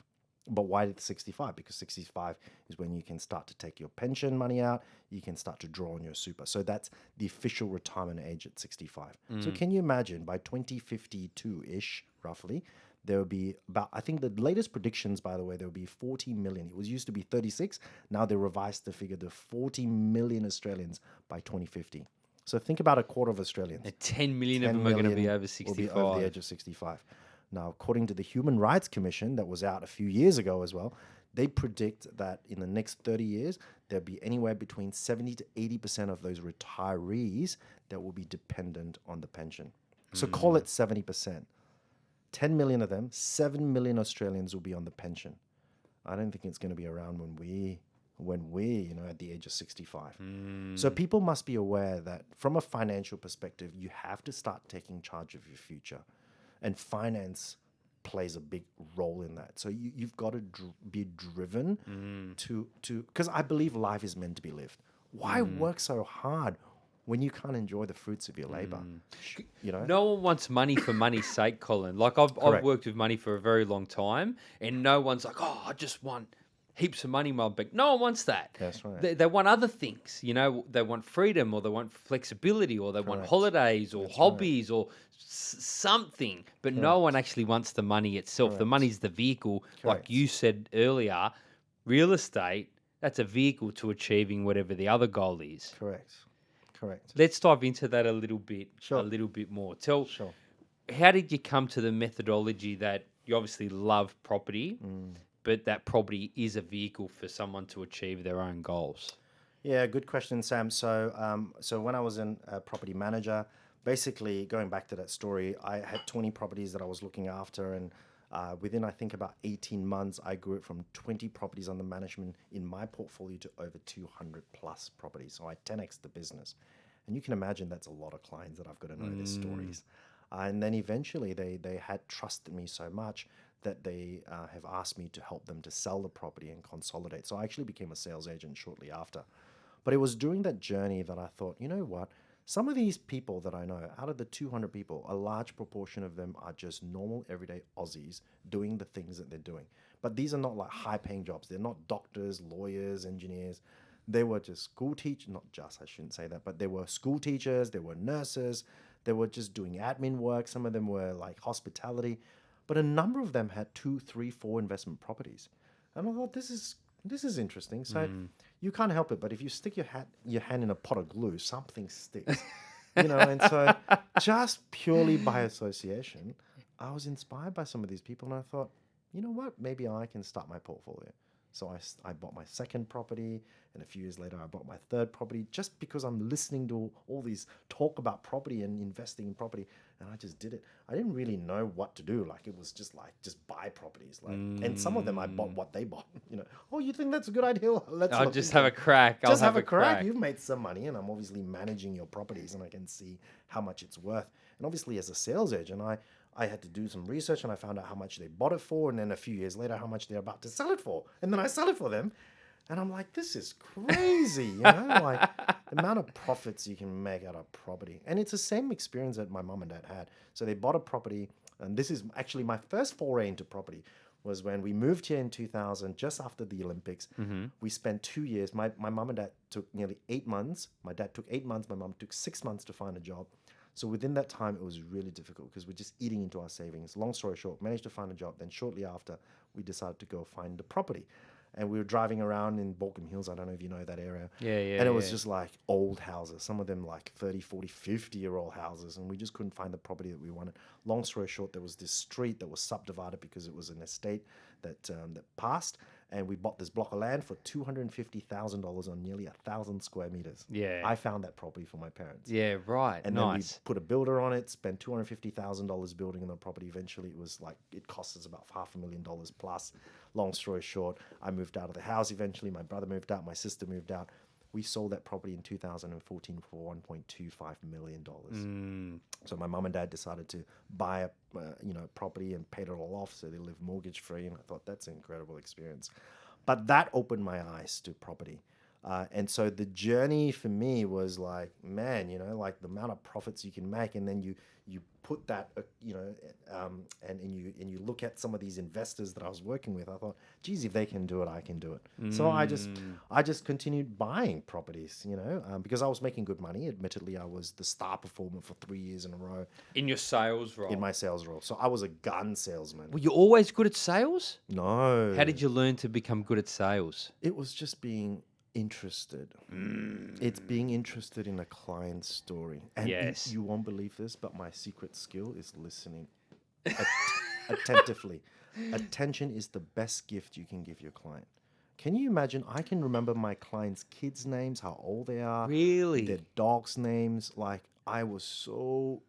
But why did 65? Because 65 is when you can start to take your pension money out, you can start to draw on your super. So that's the official retirement age at 65. So mm. can you imagine by 2052 ish, roughly, there will be about, I think the latest predictions, by the way, there will be 40 million. It was used to be 36. Now they revised the figure to 40 million Australians by 2050. So think about a quarter of Australians. And 10 million of 10 them are going to be million over Will be over the age of 65. Now, according to the Human Rights Commission that was out a few years ago as well, they predict that in the next 30 years, there'll be anywhere between 70 to 80% of those retirees that will be dependent on the pension. So hmm. call it 70%. 10 million of them, 7 million Australians will be on the pension. I don't think it's going to be around when we when we, you know, at the age of 65. So hmm. people must be aware that from a financial perspective, you have to start taking charge of your future. And finance plays a big role in that. So you, you've got to dr- be driven hmm. to to because I believe life is meant to be lived. Why hmm. work so hard when you can't enjoy the fruits of your labor? Sh- You know? No one wants money for money's sake, Colin. Like I've, I've worked with money for a very long time, and no one's like, "Oh, I just want heaps of money my bank." No one wants that. That's right. They, they want other things. You know, they want freedom, or they want flexibility, or they want holidays, or hobbies, or s- something. But no one actually wants the money itself. The Correct. money's the vehicle. Like you said earlier, real estate. That's a vehicle to achieving whatever the other goal is. Correct. correct. Let's dive into that a little bit, Sure. a little bit more. Tell, Sure. how did you come to the methodology that you obviously love property, Mm. But that property is a vehicle for someone to achieve their own goals? Yeah, good question, Sam. So, um, so when I was in a property manager, basically going back to that story, I had 20 properties that I was looking after, and uh, within I think about 18 months, I grew it from 20 properties under management in my portfolio to over 200 plus properties. So I 10x the business, and you can imagine that's a lot of clients that I've got to know their stories. Uh, and then eventually, they they had trusted me so much that they uh, have asked me to help them to sell the property and consolidate. So I actually became a sales agent shortly after. But it was during that journey that I thought, you know what? Some of these people that I know, out of the 200 people, a large proportion of them are just normal, everyday Aussies doing the things that they're doing. But these are not like high paying jobs. They're not doctors, lawyers, engineers. They were just school teachers, not just, I shouldn't say that, but they were school teachers, they were nurses, they were just doing admin work. Some of them were like hospitality. But a number of them had two, three, four investment properties. And I thought, this is this is interesting. So mm. you can't help it, but if you stick your hat your hand in a pot of glue, something sticks. you know, and so just purely by association, I was inspired by some of these people and I thought, you know what, maybe I can start my portfolio. So I, I bought my second property, and a few years later, I bought my third property just because I'm listening to all these talk about property and investing in property, and I just did it. I didn't really know what to do. Like it was just like just buy properties, like, and some of them I bought what they bought. You know, oh, you think that's a good idea? Let's I'll just have a it." crack. I'll just have, a crack. crack. You've made some money, and I'm obviously managing your properties, and I can see how much it's worth. And obviously, as a sales agent, I I had to do some research, and I found out how much they bought it for, and then a few years later, how much they're about to sell it for, and then I sell it for them. And I'm like, this is crazy, you know, like the amount of profits you can make out of property. And it's the same experience that my mom and dad had. So they bought a property, and this is actually my first foray into property was when we moved here in 2000, just after the Olympics. Mm-hmm. We spent two years. My, my mom and dad took nearly eight months. My dad took eight months. My mom took six months to find a job. So within that time, it was really difficult because we're just eating into our savings. Long story short, managed to find a job. Then shortly after, we decided to go find a property. And we were driving around in Baulkham Hills. I don't know if you know that area. Yeah, yeah, And it was yeah. just like old houses, some of them like 30, 40, 50 year old houses. And we just couldn't find the property that we wanted. Long story short, there was this street that was subdivided because it was an estate that, um, that passed. And we bought this block of land for $250,000 on nearly a thousand square meters. Yeah. I found that property for my parents. yeah, right. And then we put a builder on it, spent two hundred fifty thousand dollars building the property. Eventually, it was like it cost us about half a million dollars plus. Long story short, I moved out of the house. Eventually, my brother moved out, my sister moved out. We sold that property in 2014 for 1.25 million dollars. Mm. So my mum and dad decided to buy a uh, you know property and paid it all off, so they live mortgage free. And I thought that's an incredible experience. But that opened my eyes to property. Uh, and so the journey for me was like, man, you know, like the amount of profits you can make, and then you you put that, uh, you know, um, and and you and you look at some of these investors that I was working with. I thought, geez, if they can do it, I can do it. So I just I just continued buying properties, you know, um, because I was making good money. Admittedly, I was the star performer for three years in a row In your sales role. in my sales role. So I was a gun salesman. Were you always good at sales? No, How did you learn to become good at sales? it was just being interested. It's being interested in a client's story. And Yes. you won't believe this, but my secret skill is listening at- attentively. Attention is the best gift you can give your client. Can you imagine? I can remember my clients' kids' names, how old they are, Really? their dogs' names. Like I was so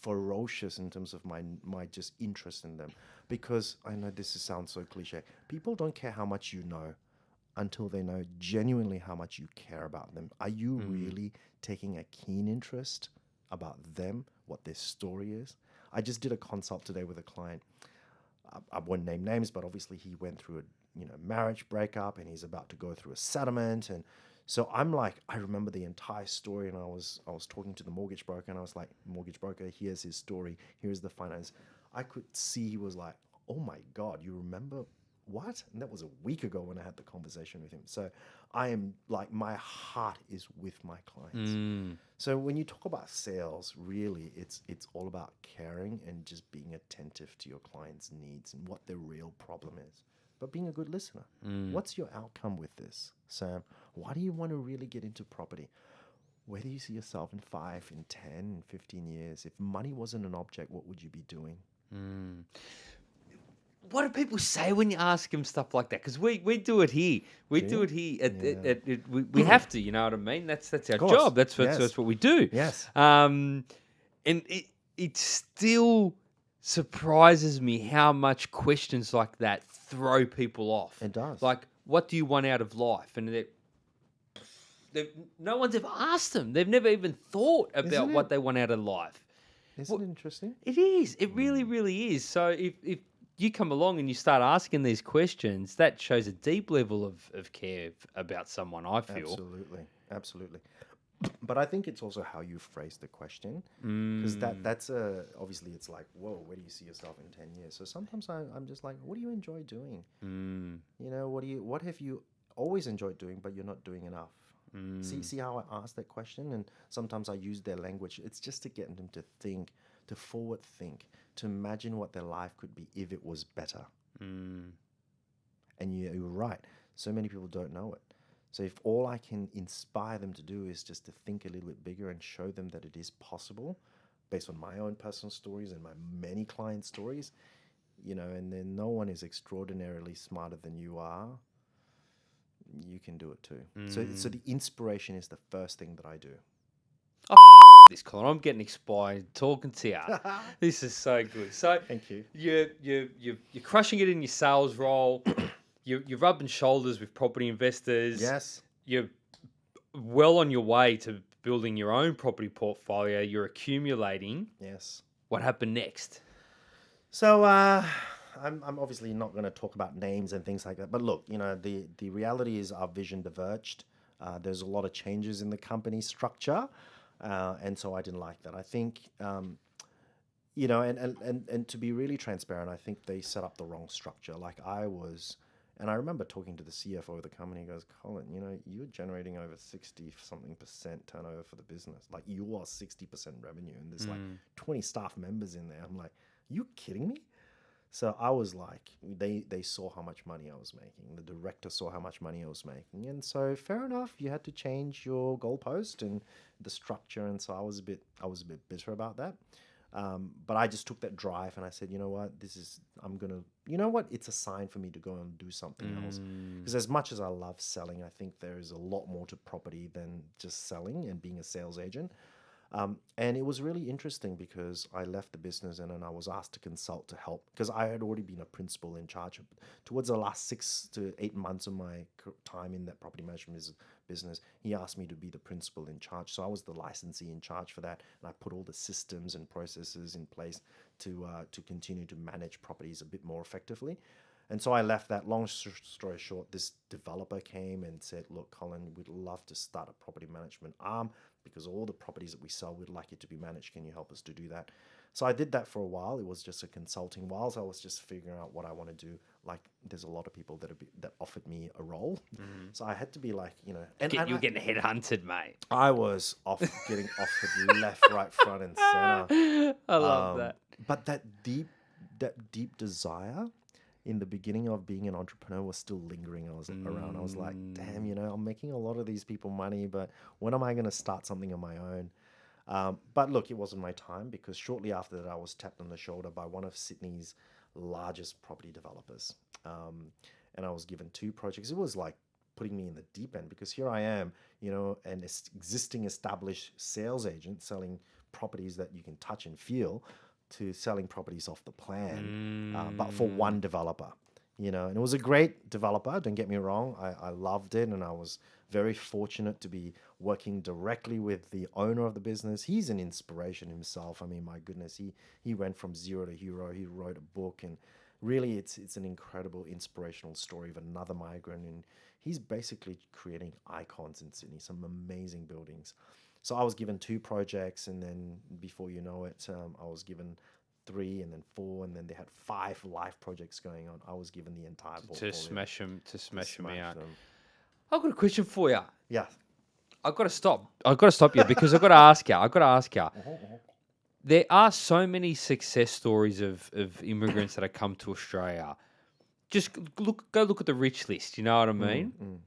ferocious in terms of my my just interest in them because I know this sounds so cliche. People don't care how much you know until they know genuinely how much you care about them. Are you mm. really taking a keen interest about them, what their story is? I just did a consult today with a client. I, I won't name names, but obviously he went through a you know marriage breakup and he's about to go through a settlement and so I'm like I remember the entire story and I was I was talking to the mortgage broker and I was like mortgage broker here's his story here's the finance I could see he was like oh my god you remember what and that was a week ago when I had the conversation with him so I am like my heart is with my clients Mm. so when you talk about sales, really, it's it's all about caring and just being attentive to your client's needs and what their real problem is. But being a good listener. What's your outcome with this, Sam? Why do you want to really get into property? Where do you see yourself in five, in 10, in 15 years? If money wasn't an object, what would you be doing? What do people say when you ask them stuff like that? Because we, we do it here. We Do do it here. At, at, Yeah. at, at- we, we have to. You know what I mean? That's that's our job. That's what, yes. that's what we do. Yes. Um, and it it still surprises me how much questions like that throw people off. It does. Like, what do you want out of life? And they no one's ever asked them. They've never even thought about what they want out of life. Isn't it interesting? It is. It really, really is. So if if you come along and you start asking these questions, that shows a deep level of, of care about someone, I feel. Absolutely. Absolutely. But I think it's also how you phrase the question. Because Mm. that that's a obviously it's like, whoa, where do you see yourself in ten years? So sometimes I, I'm just like, what do you enjoy doing? Mm. You know, what do you what have you always enjoyed doing but you're not doing enough? Mm. See see how I ask that question? And sometimes I use their language. It's just to get them to think, to forward think, to imagine what their life could be if it was better. Mm. And you- you're right. So many people don't know it. So if all I can inspire them to do is just to think a little bit bigger and show them that it is possible, based on my own personal stories and my many client stories, you know, and then no one is extraordinarily smarter than you are. You can do it too. So, so the inspiration is the first thing that I do. This Colin, I'm getting expired talking to you. this is so good. So Thank you. you're you you you're crushing it in your sales role. you're you're rubbing shoulders with property investors. Yes. you're well on your way to building your own property portfolio. You're accumulating. Yes. What happened next? So uh, I'm, I'm obviously not going to talk about names and things like that. But look, you know, the, the reality is our vision diverged. Uh, there's a lot of changes in the company structure. Uh, and so I didn't like that. I think, um, you know, and, and, and, and to be really transparent, I think they set up the wrong structure. Like I was, and I remember talking to the CFO of the company. He goes, Colin, you know, you're generating over 60 something percent turnover for the business. Like you are 60% revenue, and there's like 20 staff members in there. I'm like, you kidding me? So I was like, they they saw how much money I was making. The director saw how much money I was making, and so fair enough, you had to change your goalpost and the structure. And so I was a bit I was a bit bitter about that. Um, but I just took that drive and I said, you know what, this is I'm gonna, you know what, it's a sign for me to go and do something else. Because as much as I love selling, I think there is a lot more to property than just selling and being a sales agent. Um, and it was really interesting because I left the business and then I was asked to consult to help because I had already been a principal in charge. Of, towards the last six to eight months of my time in that property management business, he asked me to be the principal in charge. So I was the licensee in charge for that, and I put all the systems and processes in place to uh, to continue to manage properties a bit more effectively. And so I left that. Long story short, this developer came and said, Look, Colin, we'd love to start a property management arm because all the properties that we sell, we'd like it to be managed. Can you help us to do that? So I did that for a while. It was just a consulting. Whilst I was just figuring out what I want to do, like there's a lot of people that are, that offered me a role, so I had to be like, you know, and, Get, and you're I, getting headhunted, mate. I was off getting offered left, right, front, and center. I love Um, that. But that deep, that deep desire in the beginning of being an entrepreneur was still lingering. I was around. I was like, damn, you know, I'm making a lot of these people money, but when am I going to start something on my own? Um, but look, it wasn't my time because shortly after that, I was tapped on the shoulder by one of Sydney's largest property developers. Um, and I was given two projects. It was like putting me in the deep end because here I am, you know, an existing established sales agent selling properties that you can touch and feel to selling properties off the plan, uh, but for one developer. You know, and it was a great developer. Don't get me wrong. I, I loved it, and I was very fortunate to be working directly with the owner of the business. He's an inspiration himself. I mean, my goodness, he he went from zero to hero. He wrote a book, and really, it's it's an incredible inspirational story of another migrant, and he's basically creating icons in Sydney. Some amazing buildings. So I was given two projects, and then before you know it, um, I was given three, and then four, and then they had five live projects going on. I was given the entire portfolio. To smash them, to smash them smash out. them. I've got a question for you. Yeah. I've got to stop. I've got to stop you because I've got to ask you. I've got to ask you. Uh-huh, There are so many success stories of, of immigrants that have come to Australia. Just look, go look at the rich list. You know what I mean? mm.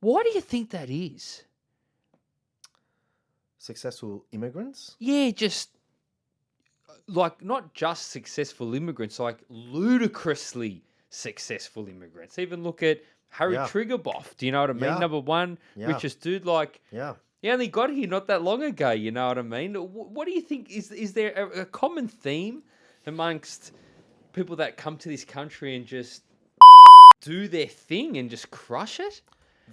Why do you think that is? Successful immigrants. Yeah, just like not just successful immigrants, like ludicrously successful immigrants. Even look at Harry Yeah. Triguboff. Do you know what I mean? Yeah. Number one, Yeah. richest dude. Like Yeah. he only got here not that long ago. You know what I mean? What do you think is is there a, a common theme amongst people that come to this country and just do their thing and just crush it?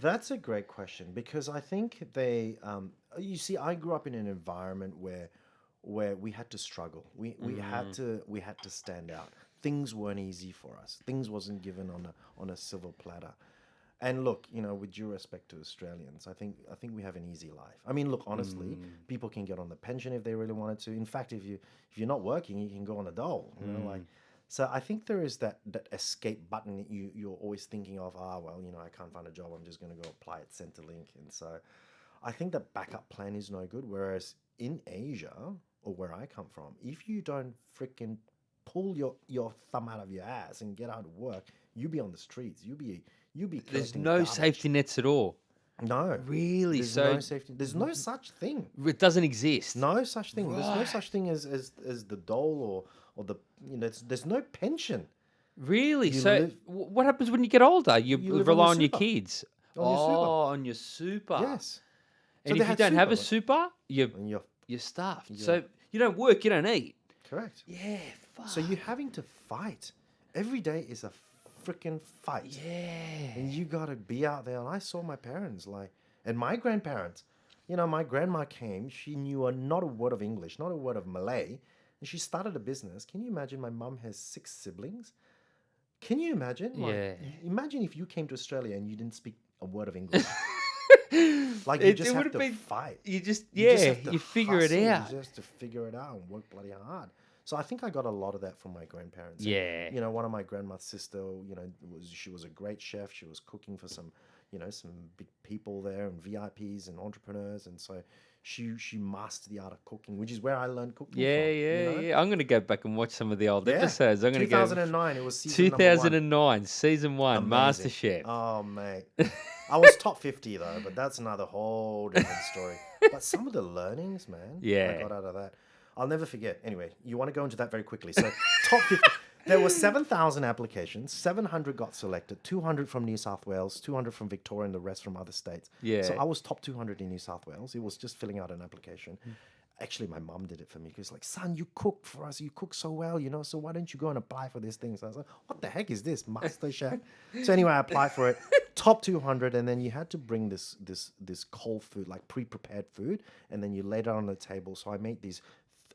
That's a great question because I think they. Um, you see, I grew up in an environment where, where we had to struggle. We we had mm. to we had to stand out. Things weren't easy for us. Things wasn't given on a on a silver platter. And look, you know, with due respect to Australians, I think I think we have an easy life. I mean, look, honestly, mm. people can get on the pension if they really wanted to. In fact, if you if you're not working, you can go on a dole. You know, like mm. so I think there is that that escape button that you you're always thinking of. Ah, well, you know, I can't find a job. I'm just going to go apply at Centrelink, and so I think the backup plan is no good. Whereas in Asia or where I come from, if you don't freaking pull your your thumb out of your ass and get out of work, you be on the streets. You be you be. There's no garbage. safety nets at all. No, Really? there's so no safety. There's no such thing. it doesn't exist. No such thing. There's no such thing as as, as the dole or or the you know. There's, there's no pension. Really? You so live- what happens when you get older? You, You on rely your on your kids. On your super. oh, on your super. Yes. And So if you don't have a super, you're you're you're stuffed. Yeah. So you don't work, you don't eat. correct. Yeah. Fuck. So you're having to fight. Every day is a freaking fight. Yeah. And you got to be out there. And I saw my parents, like, and my grandparents. You know, my grandma came. She knew a, not a word of English, not a word of Malay. And she started a business. Can you imagine? My mum has six siblings. Can you imagine? Like, Yeah. Imagine if you came to Australia and you didn't speak a word of English. like, It- you it just have would've to been- fight. You just You yeah, just you figure it out. You just have to figure it out and work bloody hard. So I think I got a lot of that from my grandparents. And, Yeah. You know, one of my grandma's sister, you know, was she was a great chef. She was cooking for some, you know, some big people there and VIPs and entrepreneurs, and so she she mastered the art of cooking, which is where I learned cooking. Yeah, from, yeah, you know? yeah. I'm gonna go back and watch some of the old Yeah. episodes. I'm gonna go 2009. It was season number one. 2009, season one, Amazing. MasterChef. Oh mate, I was top 50 though, but that's another whole different story. but some of the learnings, man, Yeah. I got out of that. I'll never forget. Anyway, you want to go into that very quickly. So top 50. There were 7,000 applications. 700 got selected. 200 from New South Wales, 200 from Victoria, and the rest from other states. Yeah. So I was top 200 in New South Wales. It was just filling out an application. Hmm. Actually, my mum did it for me because, like, son, you cook for us. You cook so well, you know. So why don't you go and apply for this thing? So I was like, what the heck is this, Master Chef? So anyway, I applied for it. Top 200, and then you had to bring this this this cold food, like pre-prepared food, and then you laid it on the table. So I made these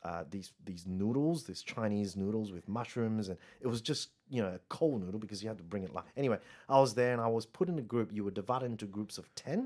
uh, these these noodles, these Chinese noodles with mushrooms, and it was just you know a cold noodle because you had to bring it live. Anyway, I was there and I was put in a group. You were divided into groups of ten,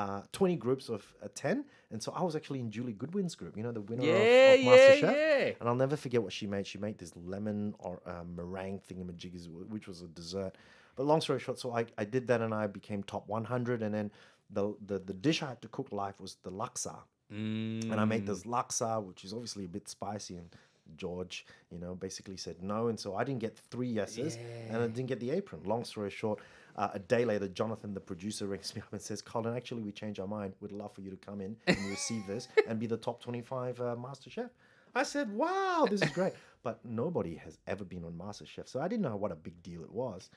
uh, twenty groups of uh, ten, and so I was actually in Julie Goodwin's group. You know the winner Yeah, of, of MasterChef. yeah. And I'll never forget what she made. She made this lemon or uh, meringue thingamajiggies, wh- which was a dessert. But long story short, so I, I did that and I became top 100. And then the, the, the dish I had to cook live was the laksa. Mm. And I made this laksa, which is obviously a bit spicy. And George, you know, basically said no. And so I didn't get three yeses and I didn't get the apron. Long story short, uh, a day later, Jonathan, the producer, rings me up and says, Colin, actually, we changed our mind. We'd love for you to come in and receive this and be the top 25 uh, Master Chef. I said, wow, this is great. But nobody has ever been on MasterChef. So I didn't know what a big deal it was.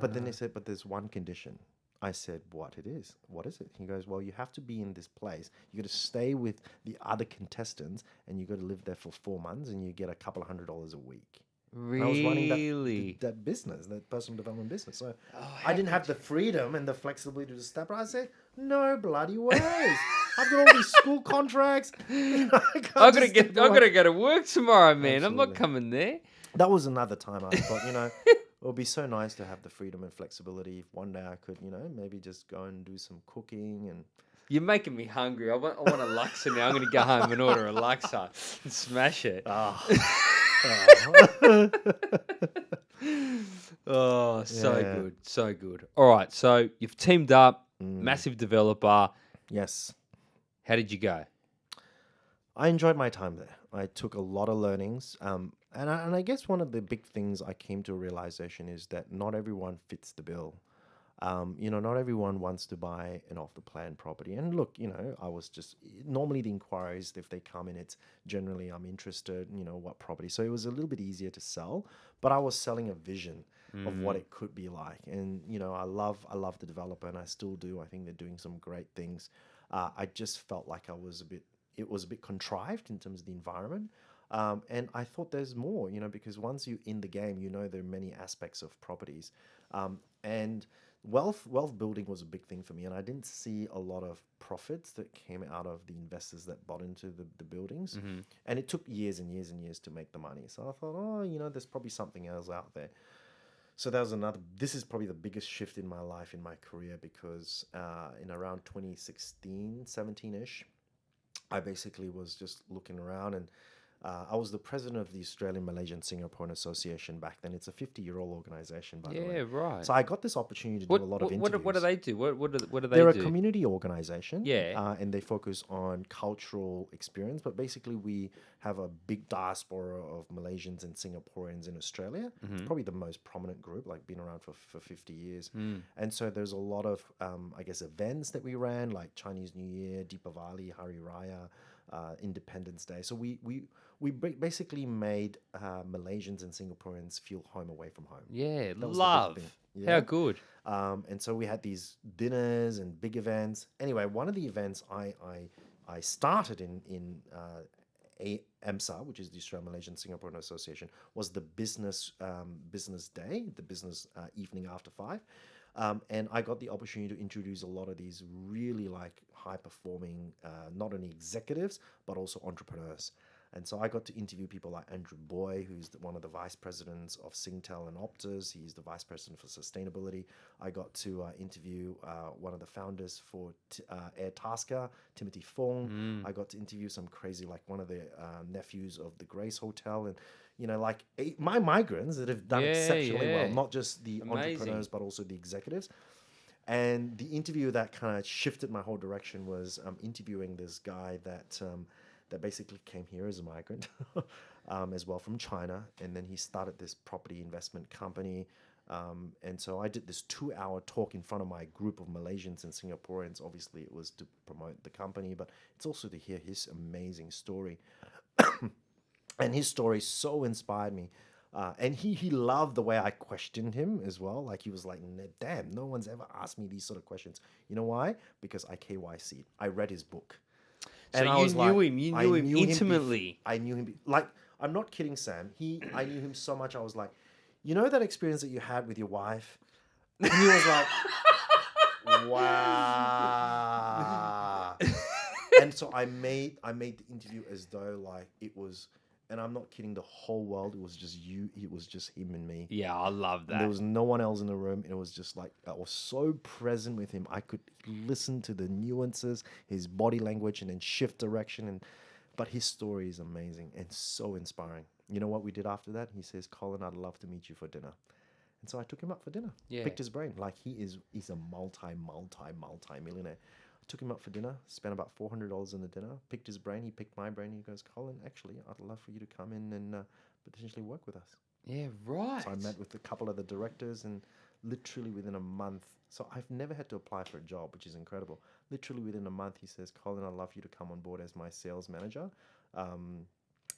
But then they said, but there's one condition. I said, what it is? What is it? He goes, well, you have to be in this place. You got to stay with the other contestants and you got to live there for four months and you get a couple of hundred dollars a week. And I was running that, Really? that business, that personal development business. So Oh, I didn't have the freedom and the flexibility to step. I said, no bloody ways. I've got all these school contracts. I can't I gotta get. step I away." gotta go to work tomorrow, man. I'm not coming there. That was another time I thought, you know, it would be so nice to have the freedom and flexibility if one day I could, you know, maybe just go and do some cooking and You're making me hungry. I want. I want a laksa now. I'm gonna go home and order a laksa and smash it. ah. Oh, so Yeah. good, so good. All right, so you've teamed up, Mm. massive developer. yes. How did you go? I enjoyed my time there. I took a lot of learnings. Um, and, I, and I guess one of the big things I came to a realization is that not everyone fits the bill. Um, you know, not everyone wants to buy an off the plan property. And look, you know, I was just normally the inquiries, if they come in, it's generally I'm interested, you know, what property. So it was a little bit easier to sell, but I was selling a vision of what it could be like. And, you know, I love, I love the developer and I still do. I think they're doing some great things. Uh, I just felt like I was a bit, it was a bit contrived in terms of the environment. Um, and I thought there's more, you know, because once you're in the game, you know there are many aspects of properties. Um, and wealth wealth building was a big thing for me and i didn't see a lot of profits that came out of the investors that bought into the, the buildings. And it took years and years and years to make the money. So i thought oh you know there's probably something else out there. So that was another this is probably the biggest shift in my life in my career because uh, in around 2016 17ish i basically was just looking around and uh, I was the president of the Australian Malaysian Singaporean Association back then. It's a 50 year old organization, by the way. Yeah, right. So I got this opportunity to what, do a lot what, of what, interviews. do- what do they do? What, what, do, what do they They're do? a community organization. Yeah. Uh, and they focus on cultural experience. But basically, we have a big diaspora of Malaysians and Singaporeans in Australia. It's Mm-hmm. probably the most prominent group, like been around for, for 50 years. Mm. And so there's a lot of, um, I guess, events that we ran, like Chinese New Year, Deepavali, Hari Raya, uh, Independence Day. So we, we, we basically made uh, Malaysians and Singaporeans feel home away from home. yeah, was the big love. thing. How Yeah. good. Um, and so we had these dinners and big events. Anyway, one of the events I I, I started in in uh, a AMSA, which is the Australian Malaysian Singaporean Association, was the business um, business day, the business uh, evening after five. Um, and I got the opportunity to introduce a lot of these really like high performing, uh, not only executives, but also entrepreneurs. And so I got to interview people like Andrew Boy, who's the, one of the vice presidents of Singtel and Optus. He's the vice president for sustainability. I got to uh, interview uh, one of the founders for t- uh, Airtasker, Timothy Fung. I got to interview some crazy, like one of the uh, nephews of the Grace Hotel. And, you know, like eight, my migrants that have done Yeah, exceptionally yeah. well, not just the Amazing. entrepreneurs, but also the executives. And the interview that kind of shifted my whole direction was um, interviewing this guy that um, that basically came here as a migrant, um, as well from China, and then he started this property investment company. Um, and so I did this two-hour talk in front of my group of Malaysians and Singaporeans. Obviously, it was to promote the company, but it's also to hear his amazing story and his story so inspired me. Uh, and he he loved the way I questioned him as well. Like he was like, "Damn, no one's ever asked me these sort of questions." You know why? Because I KYC. I read his book. So you knew him, you I knew him bef- intimately. I knew him. Like I'm not kidding, Sam. He I knew him so much. I was like, you know that experience that you had with your wife, and he was like, wow. and so I made I made the interview as though like it was, and I'm not kidding. The whole world it was just you. It was just him and me. Yeah, I love And that. There was no one else in the room, and it was just like I was so present with him. I could listen to the nuances, his body language, and then shift direction. And but his story is amazing and so inspiring. You know what we did after that? He says, "Colin, I'd love to meet you for dinner." And so I took him up for dinner. Yeah. Picked his brain. Like he is, he's a multi, multi, multi millionaire. Took him up for dinner. Spent about four hundred dollars on the dinner. Picked his brain. He picked my brain. He goes, "Colin, actually, I'd love for you to come in and uh, potentially work with us." yeah, right. So I met with a couple of the directors, and literally within a month, so I've never had to apply for a job, which is incredible. Literally within a month, he says, "Colin, I'd love you to come on board as my sales manager." Um,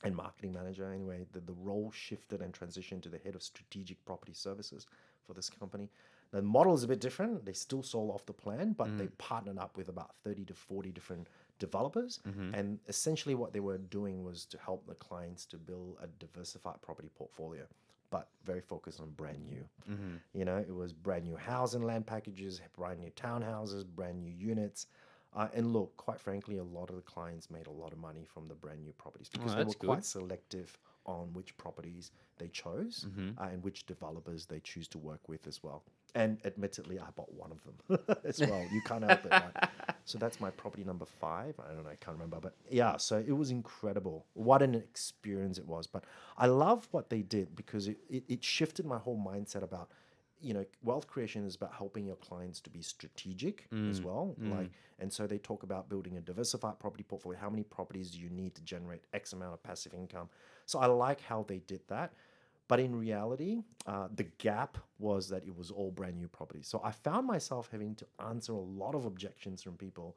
and marketing manager. Anyway, the, the role shifted and transitioned to the head of strategic property services for this company. The model is a bit different. They still sold off the plan, but they mm. partnered up with about 30 to 40 different developers. Mm-hmm. And essentially, what they were doing was to help the clients to build a diversified property portfolio, but very focused on brand new. Mm-hmm. You know, it was brand new housing land packages, brand new townhouses, brand new units. Uh, and look, quite frankly, a lot of the clients made a lot of money from the brand new properties because they were that's quite selective on which properties they chose uh, and which developers they choose to work with as well. And admittedly, I bought one of them as well. You can't help it. Right? So that's my property number five. I don't know, I can't remember. But yeah, so it was incredible. What an experience it was. But I love what they did because it, it, it shifted my whole mindset about you know wealth creation is about helping your clients to be strategic as well like and so they talk about building a diversified property portfolio how many properties do you need to generate x amount of passive income so i like how they did that But in reality, uh, the gap was that it was all brand new properties. So I found myself having to answer a lot of objections from people.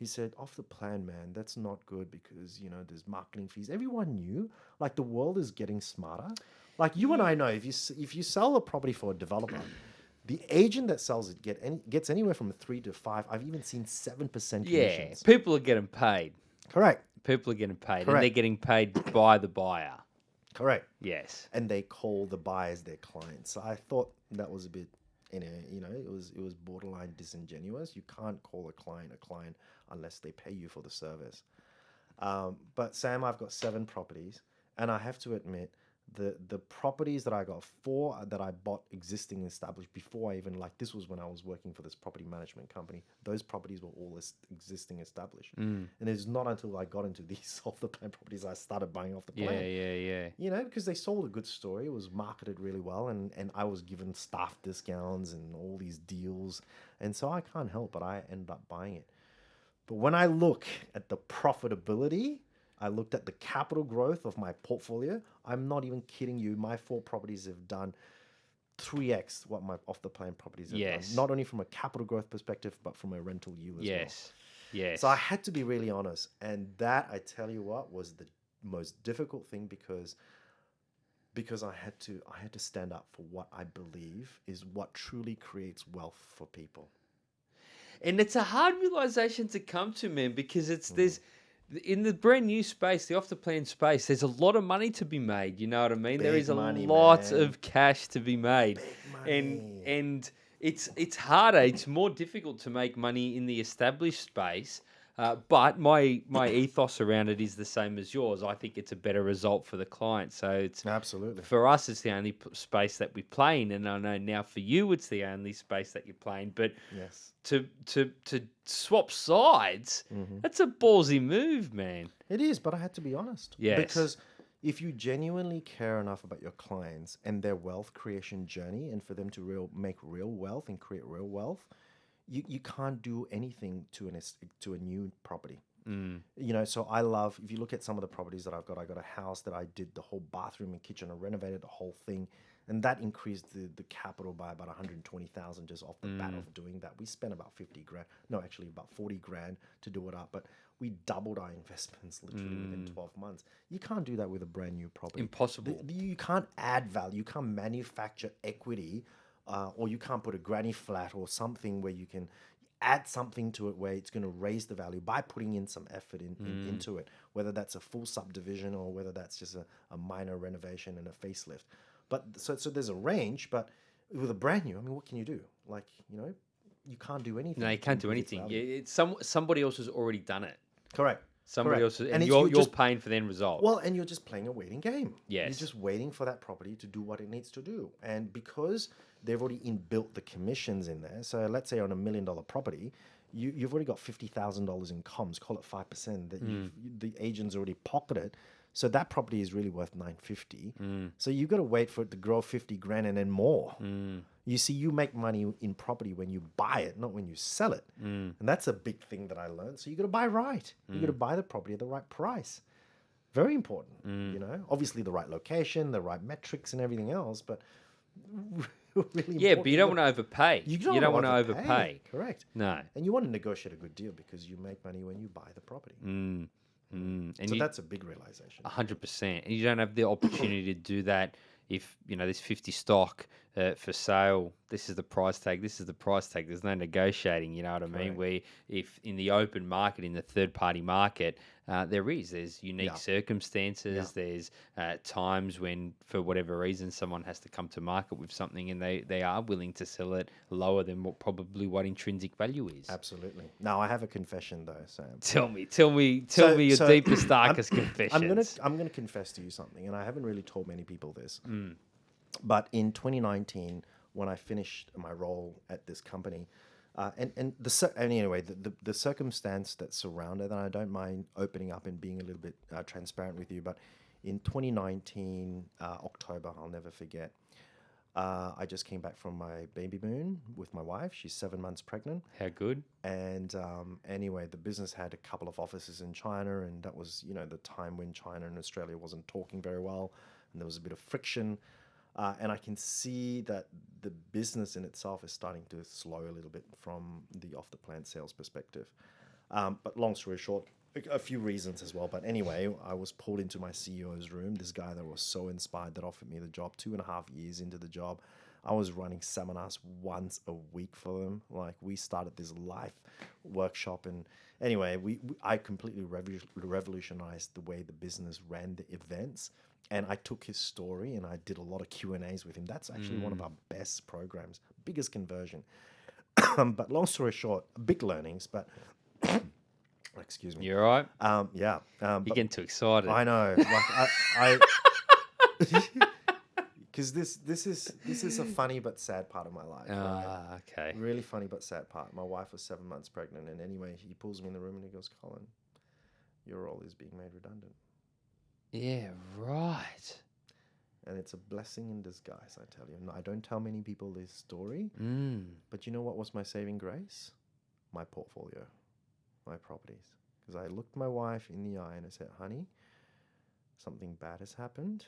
He said, "Off the plan, man. That's not good because you know there's marketing fees. Everyone knew. Like the world is getting smarter. Like you and I know, if you if you sell a property for a developer." The agent that sells it get any, gets anywhere from three to five. I've even seen seven percent Yeah, commissions. people are getting paid. Correct. People are getting paid, and Correct. they're getting paid by the buyer. Correct. Yes. and they call the buyers their clients. So I thought that was a bit, you know, you know, it was it was borderline disingenuous. You can't call a client a client unless they pay you for the service. Um, but Sam, I've got seven properties, and I have to admit the the properties that I got four uh, that I bought existing established before I even like this was when I was working for this property management company. Those properties were all existing established, mm. and it's not until I got into these off the plan properties I started buying off the plan Yeah, yeah, yeah. you know, because they sold a good story. It was marketed really well, and and I was given staff discounts and all these deals, and so I can't help but I ended up buying it. But when I look at the profitability, I looked at the capital growth of my portfolio. I'm not even kidding you. My four properties have done. 3x what my off the plan properties have Yes. done. Not only from a capital growth perspective, but from a rental yield as well. Yes. Yes. So I had to be really honest, and that I tell you what was the most difficult thing because because I had to I had to stand up for what I believe is what truly creates wealth for people. And it's a hard realization to come to, man, because it's Mm. there's in the brand new space, the off the plan space, there's a lot of money to be made. You know what I mean? there Big is a money, lot man. of cash to be made. And and it's it's harder, it's more difficult to make money in the established space. Uh, but my my ethos around it is the same as yours. I think it's a better result for the client. So it's Absolutely. for us, it's the only p- space that we play in, and I know now for you, it's the only space that you're playing. But Yes. to to to swap sides, Mm-hmm. that's a ballsy move, man. It is, but I had to be honest. Yes. Because if you genuinely care enough about your clients and their wealth creation journey and for them to real make real wealth and create real wealth, you, you can't do anything to an to a new property. Mm. You know, so I love if you look at some of the properties that I've got, I got a house that I did the whole bathroom and kitchen, I renovated the whole thing, and that increased the, the capital by about 120,000 just off the bat mm. of doing that. We spent about 50 grand, no, actually about 40 grand to do it up, but we doubled our investments literally within mm. 12 months. You can't do that with a brand new property. Impossible. The- you can't add value. You can't manufacture equity, uh, or you can't put a granny flat or something where you can add something to it where it's going to raise the value by putting in some effort in, in- into it, whether that's a full subdivision or whether that's just a, a minor renovation and a facelift. But so so there's a range, but with a brand new, I mean, what can you do? Like you know, you can't do anything. No, you can't do anything. Yeah, It's some somebody else has already done it. Correct. Somebody Correct. else, has, and, And you're you're you're just- paying for the end result. Well, and you're just playing a waiting game. Yes. You're just waiting for that property to do what it needs to do. And because they've already inbuilt the commissions in there, so let's say on a million dollar property, you, you've already got $50,000 in comms, call it 5%, that you've, mm. the agent's already pocketed. So that property is really worth 950. Mm. So you've got to wait for it to grow 50 grand and then more. Mm. You see, you make money in property when you buy it, not when you sell it. And that's a big thing that I learned. So you got to buy right. You got to buy the property at the right price. Very important, you know. Obviously, the right location, the right metrics, and everything else. But really, yeah, but you don't want to. overpay. You don't, want to overpay. Correct. No. And you want to negotiate a good deal because you make money when you buy the property. Mm. Mm. And So you, that's a big realization. A hundred percent, and you don't have the opportunity to do that if you know there's fifty stock uh, for sale. This is the price tag. This is the price tag. There's no negotiating. You know what I mean? Correct. Where if in the open market, in the third party market, uh, there is there's unique Yeah. circumstances. There's uh, times when for whatever reason someone has to come to market with something and they they are willing to sell it lower than what probably what intrinsic value is. Absolutely. Now I have a confession though, Sam. Tell me, tell me, tell So- me your so deepest, darkest confession. I'm gonna I'm gonna confess to you something, and I haven't really told many people this. Mm. But in 2019, when I finished my role at this company, uh, and and the and anyway the, the the circumstance that surrounded, and I don't mind opening up and being a little bit uh, transparent with you, but in 2019 uh, October, I'll never forget. Uh, I just came back from my baby moon with my wife. She's seven months pregnant. How good? And um, anyway, the business had a couple of offices in China, and that was, you know, the time when China and Australia wasn't talking very well, and there was a bit of friction. Uh, and I can see that the business in itself is starting to slow a little bit from the off the plan sales perspective. Um, but long story short, a- few reasons as well. But anyway, I was pulled into my CEO's room. This guy that was so inspired that offered me the job two and a half years into the job. I was running seminars once a week for them. Like we started this life workshop, and anyway, we, we I completely revu- revolutionized the way the business ran the events. And I took his story and I did a lot of Q and A's with him. That's actually one of our best programs, biggest conversion. but long story short, big learnings. But excuse me. You're right. Um, yeah. Um, You're getting too excited. I know. Like I, because this this is this is a funny but sad part of my life. right? Ah, okay. Really funny but sad part. My wife was seven months pregnant, and anyway, he pulls me in the room and he goes, "Colin, your role is being made redundant, Yeah, right. and it's a blessing in disguise." I tell you. And I don't tell many people this story, Mm. but you know what was my saving grace? My portfolio, my properties. Because I looked my wife in the eye and I said, "Honey, something bad has happened."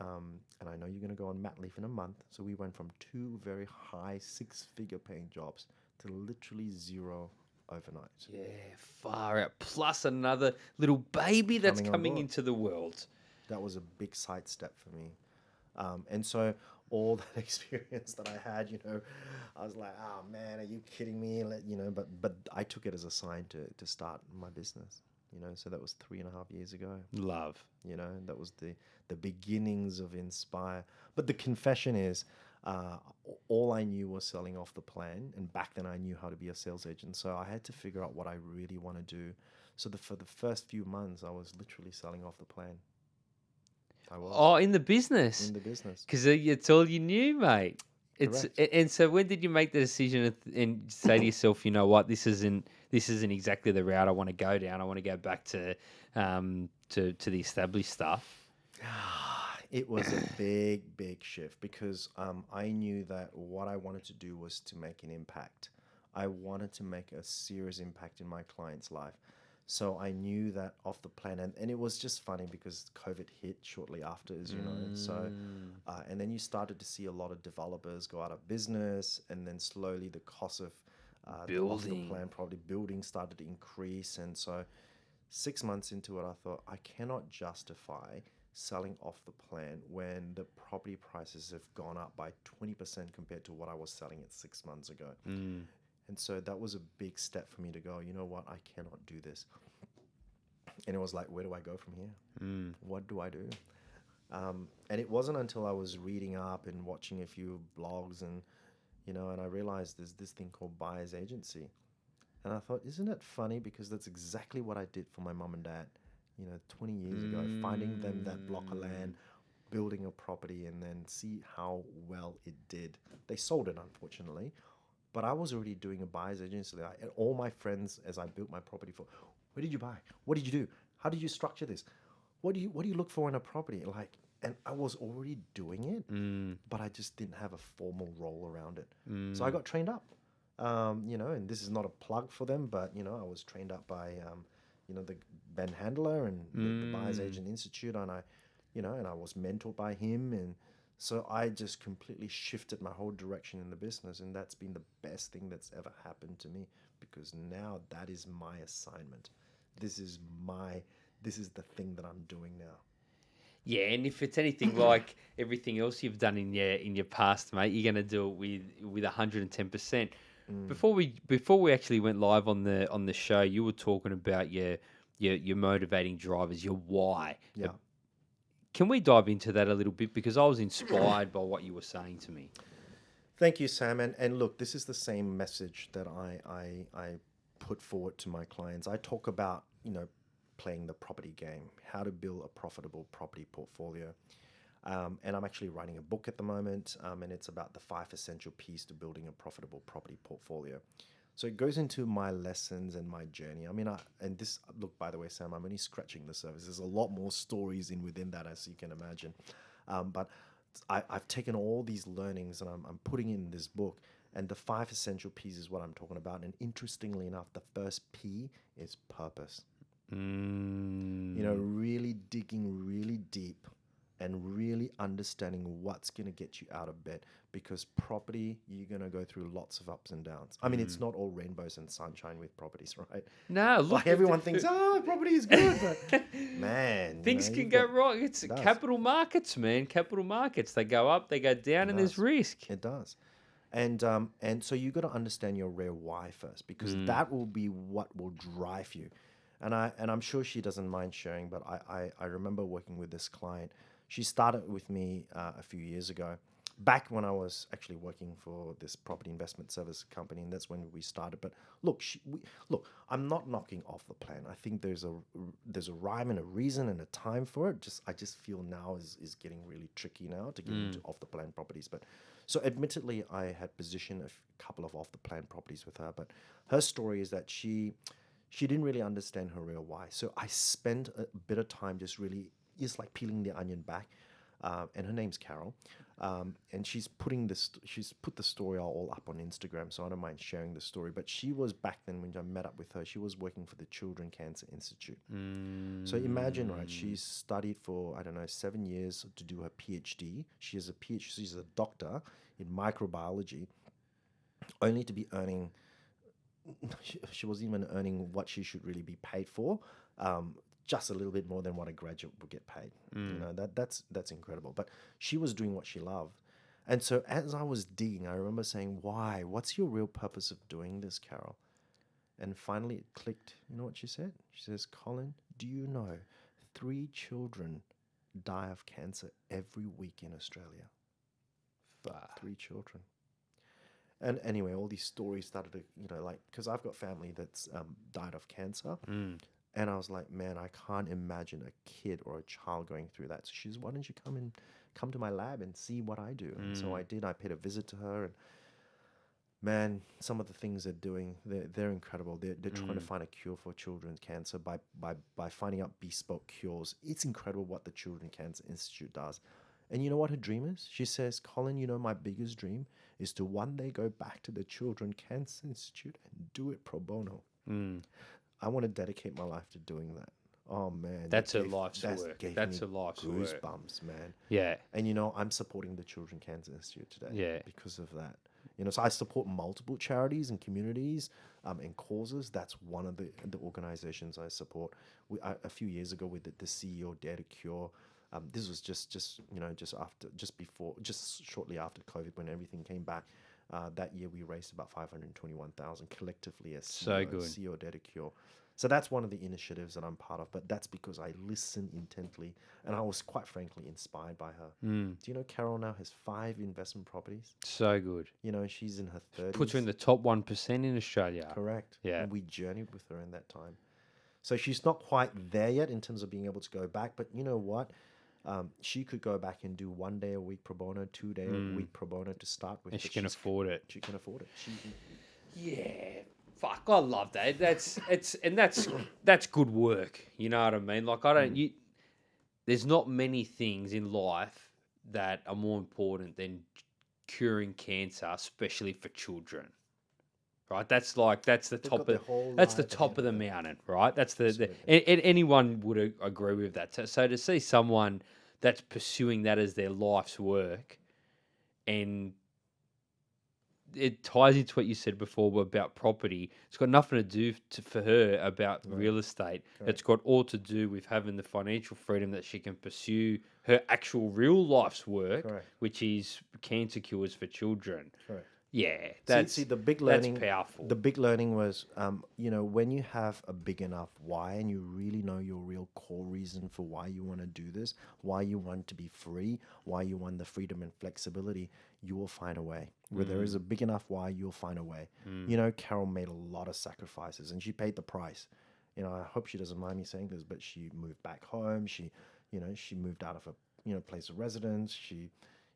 Um, and I know you're going to go on mat leave in a month. So we went from two very high six figure paying jobs to literally zero overnight. Yeah, far out. Plus another little baby that's Coming coming into the world. That was a big sidestep for me. Um, and so all that experience that I had, you know, I was like, oh man, are you kidding me? Let, you know, but but I took it as a sign to, to start my business. You know, so that was three and a half years ago. Love. you know that was the the beginnings of inspire but the confession is uh, all i knew was selling off the plan and back then i knew how to be a sales agent so i had to figure out what i really want to do so the, for the first few months i was literally selling off the plan i was Oh, in the business. in the business Because it's all you knew, mate. It's Correct. and so when did you make the decision and and say to yourself, you know what, this isn't this isn't exactly the route I want to go down. I want to go back to um to to the established stuff. it was a big, big shift because um, I knew that what I wanted to do was to make an impact. I wanted to make a serious impact in my client's life. So I knew that off the plan, and, and it was just funny because COVID hit shortly after, as you know. So, uh, and then you started to see a lot of developers go out of business, and then slowly the cost of uh, off the Building. plan property building started to increase, and so six months into it, I thought I cannot justify selling off the plan when the property prices have gone up by 20% compared to what I was selling it six months ago. And so that was a big step for me to go, you know what, I cannot do this. And it was like, where do I go from here? What do I do? Um, and it wasn't until I was reading up and watching a few blogs and, you know, and I realized there's this thing called buyer's agency. And I thought, isn't it funny? Because that's exactly what I did for my mum and dad, you know, 20 years ago, finding them that block of land, building a property, and then see how well it did. They sold it, unfortunately, but I was already doing a buyer's agency. Like, and all my friends, as I built my property for, where did you buy? What did you do? How did you structure this? What do you What do you look for in a property? Like, and I was already doing it, but I just didn't have a formal role around it. So I got trained up. Um, you know, and this is not a plug for them, but you know, I was trained up by, um, you know, the Ben Handler and the, the mm. Buyers Agent Institute, and I, you know, and I was mentored by him, and so I just completely shifted my whole direction in the business, and that's been the best thing that's ever happened to me because now that is my assignment. This is my, this is the thing that I'm doing now. Yeah, and if it's anything like everything else you've done in your in your past, mate, you're going to do it with with 110 percent. Mm. Before we before we actually went live on the on the show, you were talking about your your your motivating drivers, your why. Yeah. Can we dive into that a little bit because I was inspired by what you were saying to me. Thank you, Sam. And, and look, this is the same message that I, I, I put forward to my clients. I talk about, you know, playing the property game, how to build a profitable property portfolio. Um, and I'm actually writing a book at the moment, um, and it's about the five essential P's to building a profitable property portfolio. So it goes into my lessons and my journey. I mean, I, and this look, by the way, Sam, I'm only scratching the surface. There's a lot more stories in within that, as you can imagine. Um, but I, I've taken all these learnings and I'm, I'm putting in this book. And the five essential P's is what I'm talking about. And interestingly enough, the first P is purpose. Mm, You know, really digging really deep and really understanding what's going to get you out of bed because property you're going to go through lots of ups and downs i mean it's mm. not all rainbows and sunshine with properties right No, look, like everyone thinks oh property is good but man Things know, can go got- wrong. It's does. capital markets, man. Capital markets. They go up, they go down, and there's risk. It does. And um, and so you got to understand your real why first, because mm. that will be what will drive you. And I and I'm sure she doesn't mind sharing, but I I, I remember working with this client. She started with me uh, a few years ago, back when I was actually working for this property investment service company, and that's when we started. But look, she, we, look, I'm not knocking off the plan. I think there's a there's a rhyme and a reason and a time for it. Just I just feel now is is getting really tricky now to get into off the plan properties. But so admittedly, I had positioned a f- couple of off the plan properties with her, but her story is that she she didn't really understand her real why. So I spent a bit of time just really just like peeling the onion back. Uh, and her name's Carol, um, and she's putting this. She's put the story all up on Instagram, so I don't mind sharing the story. But she was back then when I met up with her. She was working for the Children Cancer Institute. So imagine, right? She studied for I don't know seven years to do her PhD. She has a PhD. She's a doctor in microbiology, only to be earning. She, she wasn't even earning what she should really be paid for. Um, just a little bit more than what a graduate would get paid. You know that that's that's incredible. But she was doing what she loved, and so as I was digging, I remember saying, "Why? What's your real purpose of doing this, Carol?" And finally, it clicked. You know what she said? She says, "Colin, do you know three children die of cancer every week in Australia? Three children." And anyway, all these stories started to, you know, like, because I've got family that's um, died of cancer. And I was like, man, I can't imagine a kid or a child going through that. So she's, why don't you come and come to my lab and see what I do? And so I mm. did. I paid a visit to her, and man, some of the things they're doing, they're, they're incredible. They're, they're trying to mm. find a cure for children's cancer by, by, by finding out bespoke cures. It's incredible what the Children Cancer Institute does. And you know what her dream is? She says, Colin, you know, my biggest dream is to one day go back to the Children Cancer Institute and do it pro bono. Mm. I want to dedicate my life to doing that. Oh man, that That's her gave- life's that's work. That's a life's work. goosebumps, man. Yeah. And you know, I'm supporting the Children Cancer Institute today. Yeah. Because of that. You know, so I support multiple charities and communities um, and causes. That's one of the the organizations I support. We, I, a few years ago, we did the CEO Dare to Cure. Um, this was just just you know just after just before just shortly after COVID when everything came back. Uh, that year we raised about five hundred twenty-one thousand collectively as So CEO, good. CEO Dare to Cure. So that's one of the initiatives that I'm part of, but that's because I listen intently and I was quite frankly inspired by her. Mm. Do you know Carol now has five investment properties? So good. You know, she's in her 30s. Puts her in the top 1% in Australia. Correct. Yeah. And we journeyed with her in that time. So she's not quite there yet in terms of being able to go back, but you know what? Um, she could go back and do one day a week pro bono, two day a week pro bono to start with. Mm. And she can afford it. She can afford it. She, Yeah. Fuck, I love that. That's it's and that's that's good work. You know what I mean? Like I don't you there's not many things in life that are more important than curing cancer, especially for children. Right? That's like that's the top of that's the top of the mountain, right? That's the, the and, anyone would agree with that. So, so to see someone that's pursuing that as their life's work and it ties into what you said before about property. It's got nothing to do to, for her about real estate. It's got all to do with having the financial freedom that she can pursue her actual real life's work, Correct. which is cancer cures for children. correct. Yeah, that's see, the big that's learning. powerful. The big learning was, um, you know, when you have a big enough why and you really know your real core reason for why you want to do this, why you want to be free, why you want the freedom and flexibility, you will find a way. Where there is a big enough why, you'll find a way. You know, Carol made a lot of sacrifices and she paid the price. You know, I hope she doesn't mind me saying this, but she moved back home. She, you know, she moved out of a, you know, place of residence. She,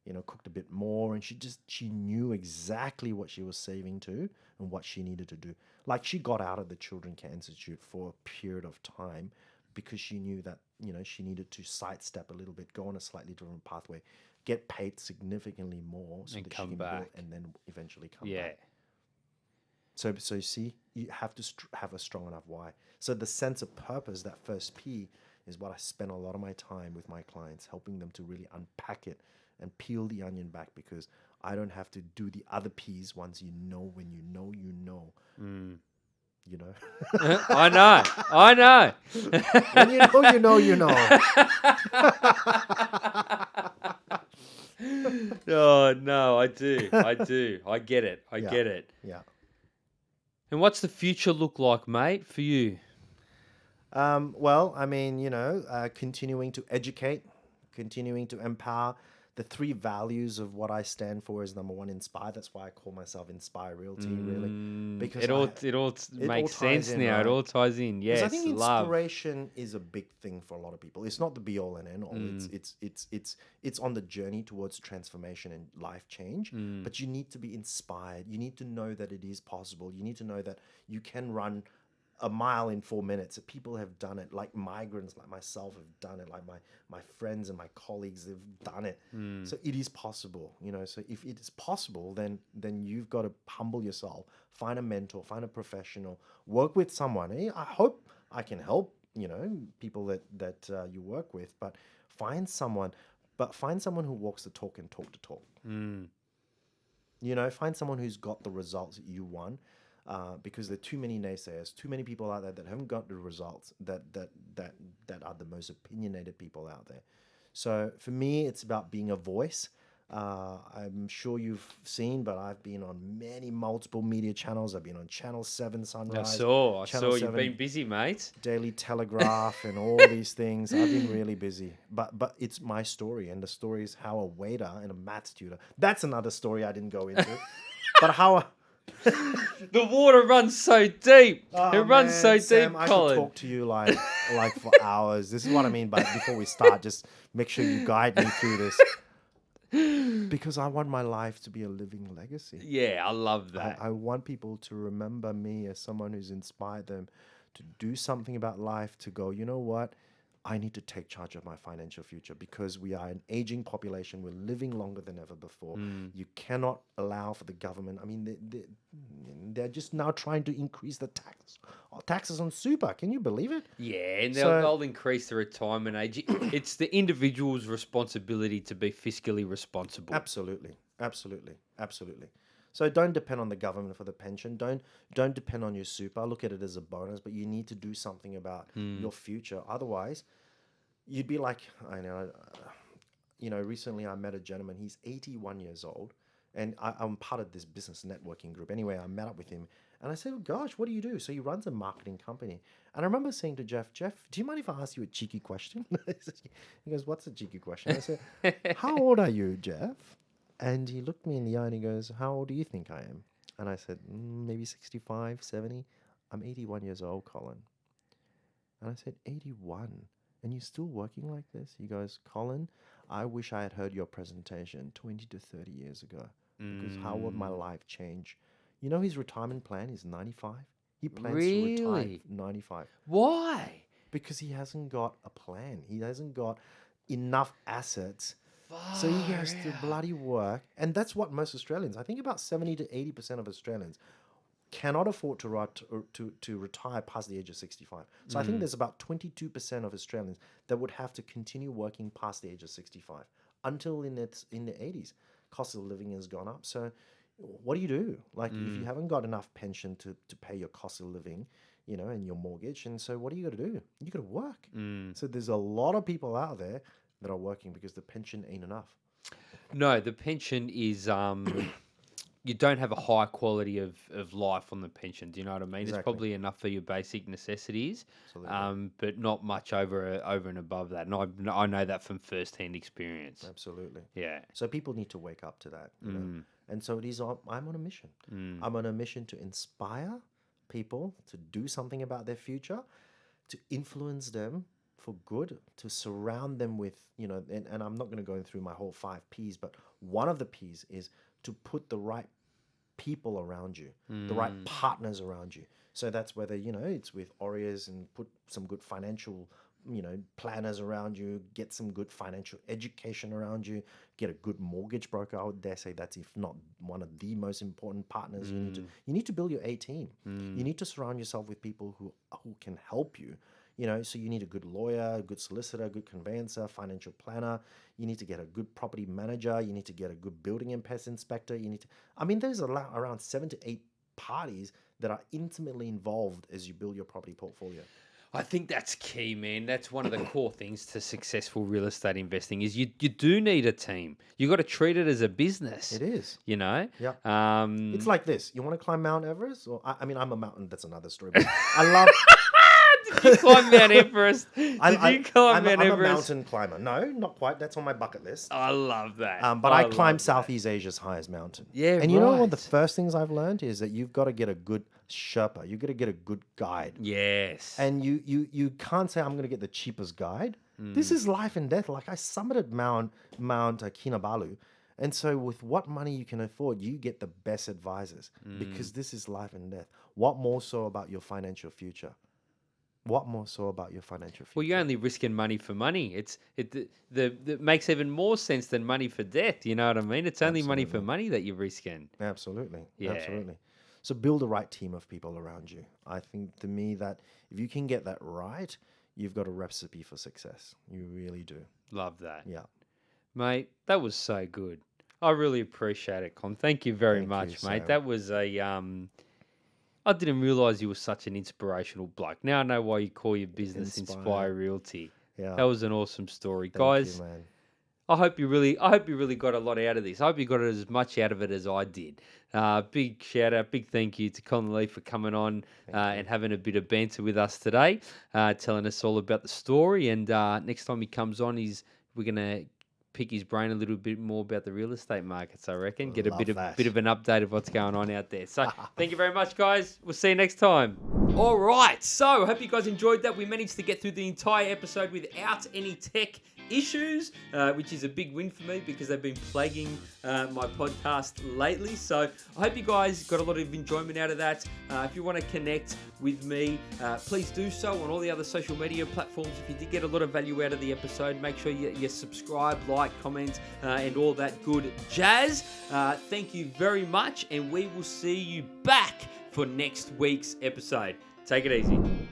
you know, cooked a bit more and she just she knew exactly what she was saving to and what she needed to do. Like she got out of the Children Cancer Institute for a period of time because she knew that, you know, she needed to sidestep a little bit, go on a slightly different pathway, get paid significantly more so And that come she can back. and then eventually come yeah. back. So, so you see, you have to str- have a strong enough why. So the sense of purpose, that first P, is what I spend a lot of my time with my clients, helping them to really unpack it and peel the onion back because I don't have to do the other piece once you know when you know you know. You know, I know. I know. when you know you know you know. oh no, I do. I do. I get it. I Yeah. get it. Yeah. And what's the future look like, mate, for you? Um, well, I mean, you know, uh, continuing to educate, continuing to empower. The three values of what I stand for is number one, inspire. That's why I call myself Inspire Realty, really, because Mm, it all I- it all it makes ties sense in, now. It all ties in. Yes, I think love. inspiration is a big thing for a lot of people. It's not the be all and end all. Mm. It's it's it's it's it's on the journey towards transformation and life change. Mm. But you need to be inspired. You need to know that it is possible. You need to know that you can run a mile in four minutes. That people have done it. Like migrants, like myself, have done it. Like my my friends and my colleagues, they've done it. Mm. So it is possible. You know. So if it is possible, then then you've got to humble yourself. Find a mentor. Find a professional. Work with someone. I hope I can help. You know, people that that uh, you work with, but find someone. But find someone who walks the talk and talk the talk. Mm. You know, find someone who's got the results that you want, uh, because there are too many naysayers, too many people out there that haven't got the results that that that that are the most opinionated people out there. So for me, it's about being a voice. Uh, I'm sure you've seen, but I've been on many multiple media channels. I've been on Channel Seven Sunrise. I saw. I Channel saw. You've been busy, mate. Daily Telegraph, and all these things. I've been really busy, but but it's my story, and the story is how a waiter and a maths tutor. That's another story I didn't go into. but how The water runs so deep. Oh, it runs so man, deep, Sam, I Colin. could talk to you like like for hours. This is what I mean. But before we start, just make sure you guide me through this because I want my life to be a living legacy. Yeah, I love I, that. I want people to remember me as someone who's inspired them to do something about life, to go, you know what? I need to take charge of my financial future because we are an aging population. We're living longer than ever before. Mm. You cannot allow for the government. I mean, they, they, they're just now trying to increase the tax taxes on super. Can you believe it? yeah, and they'll, So- they'll increase the retirement age. It's the individual's responsibility to be fiscally responsible. Absolutely, absolutely, absolutely. So don't depend on the government for the pension. Don't don't depend on your super. Look at it as a bonus, but you need to do something about your future. Otherwise, you'd be like I know. uh, You know, recently I met a gentleman. He's 81 years old, and I, I'm part of this business networking group. Anyway, I met up with him, and I said, oh, "Gosh, what do you do?" So he runs a marketing company, and I remember saying to Jeff, "Jeff, do you mind if I ask you a cheeky question?" he goes, "What's a cheeky question?" I said, "How old are you, Jeff?" And he looked me in the eye and he goes, How old do you think I am? And I said, mm, Maybe 65, 70. I'm 81 years old, Colin. And I said, 81. And you're still working like this? He goes, Colin, I wish I had heard your presentation 20 to 30 years ago. Because how would my mm. life change? You know, his retirement plan is 95. He plans to retire 95 Why? because he hasn't got a plan. He hasn't got enough assets so he has to bloody work, and that's what most Australians. I think about seventy to eighty percent of Australians cannot afford to, ret- or uh, to to retire past the age of sixty-five. So I think mm. there's about twenty-two percent of Australians that would have to continue working past the age of sixty-five until in its in the eighties. Cost of living has gone up. So what do you do? Like if you mm. haven't got enough pension to to pay your cost of living, you know, and your mortgage, and so what do you got to do? You got to work. Mm. So there's a lot of people out there that are working because the pension ain't enough. No, the pension is um you don't have a high quality of, of life on the pension. Do you know what I mean? It's probably enough for your basic necessities, um, but not much over over and above that. And I I know that from first hand experience. Absolutely. Yeah. So people need to wake up to that. Mm. And so it is. I'm on a mission. I'm on a mission to inspire people to do something about their future, to influence them for good, to surround them with you know. And, and I'm not going to go through my whole five P's, but one of the P's is to put the right people around you, the right hmm. partners around you. So that's whether you know it's with Aureas and put some good financial, you know, planners around you, get some good financial education around you, get a good mortgage broker. I would dare say that's if not one of the most important partners. You need to hmm. you need to build your A team. You hmm. need to surround yourself with people who who can help you. You know, so you need a good lawyer, a good solicitor, a good conveyancer, financial planner. You need to get a good property manager. You need to get a good building and pest inspector. You need to. I mean, there's around seven to eight parties that are intimately involved as you build your property portfolio. I think that's key, man. That's one of the core things to successful real estate investing is you you do need a team. You got to treat it as a business. It is. You know. Yeah. Um, It's like this. You want to climb Mount Everest? Or I, I mean, I'm a mountain. That's another story. But I love. Did you climb Mount Everest? Did I, I, you climb I'm, Mount a, I'm a Everest? mountain climber. No, not quite. That's on my bucket list. I love that. Um, but I, love climbed that. Southeast Asia's highest mountain. Yeah, And you know one of the first things I've learned is that you've got to get a good Sherpa. You've got to get a good guide. Yes. And you you you can't say I'm going to get the cheapest guide. This Mm. is life and death. Like I summited Mount Mount uh, Kinabalu, and so with what money you can afford, you get the best advisors Mm. because this is life and death. What more so about your financial future? What more so about your financial future? Well, you're only risking money for money. It's it the, the, the makes even more sense than money for death. You know what I mean? It's only money for money that you're risking. Absolutely. Yeah. Absolutely. So build the right team of people around you. I think to me that if you can get that right, you've got a recipe for success. You really do. Love that, Yeah. mate. That was so good. I really appreciate it, Con. Thank you very Thank you, much, mate. Sam. That was a um. I didn't realize you were such an inspirational bloke. Now I know why you call your business Inspire, Inspire. Realty. Yeah. That was an awesome story, Thank guys. you. I hope you really, I hope you really got a lot out of this. I hope you got as much out of it as I did. Uh, big shout out, big thank you to Colin Lee for coming on uh, and having a bit of banter with us today, uh, telling us all about the story. And uh, next time he comes on, he's we're gonna pick his brain a little bit more about the real estate markets. I reckon, get a Love bit of bit of an update of what's going on out there. So thank you very much, guys. We'll see you next time. All right. So I hope you guys enjoyed that. We managed to get through the entire episode without any tech issues, uh, which is a big win for me because they've been plaguing uh, my podcast lately. So I hope you guys got a lot of enjoyment out of that. Uh, if you want to connect with me, uh, please do so on all the other social media platforms. If you did get a lot of value out of the episode, make sure you, you subscribe, like, comment, uh, and all that good jazz. Uh, thank you very much, and we will see you back for next week's episode. Take it easy.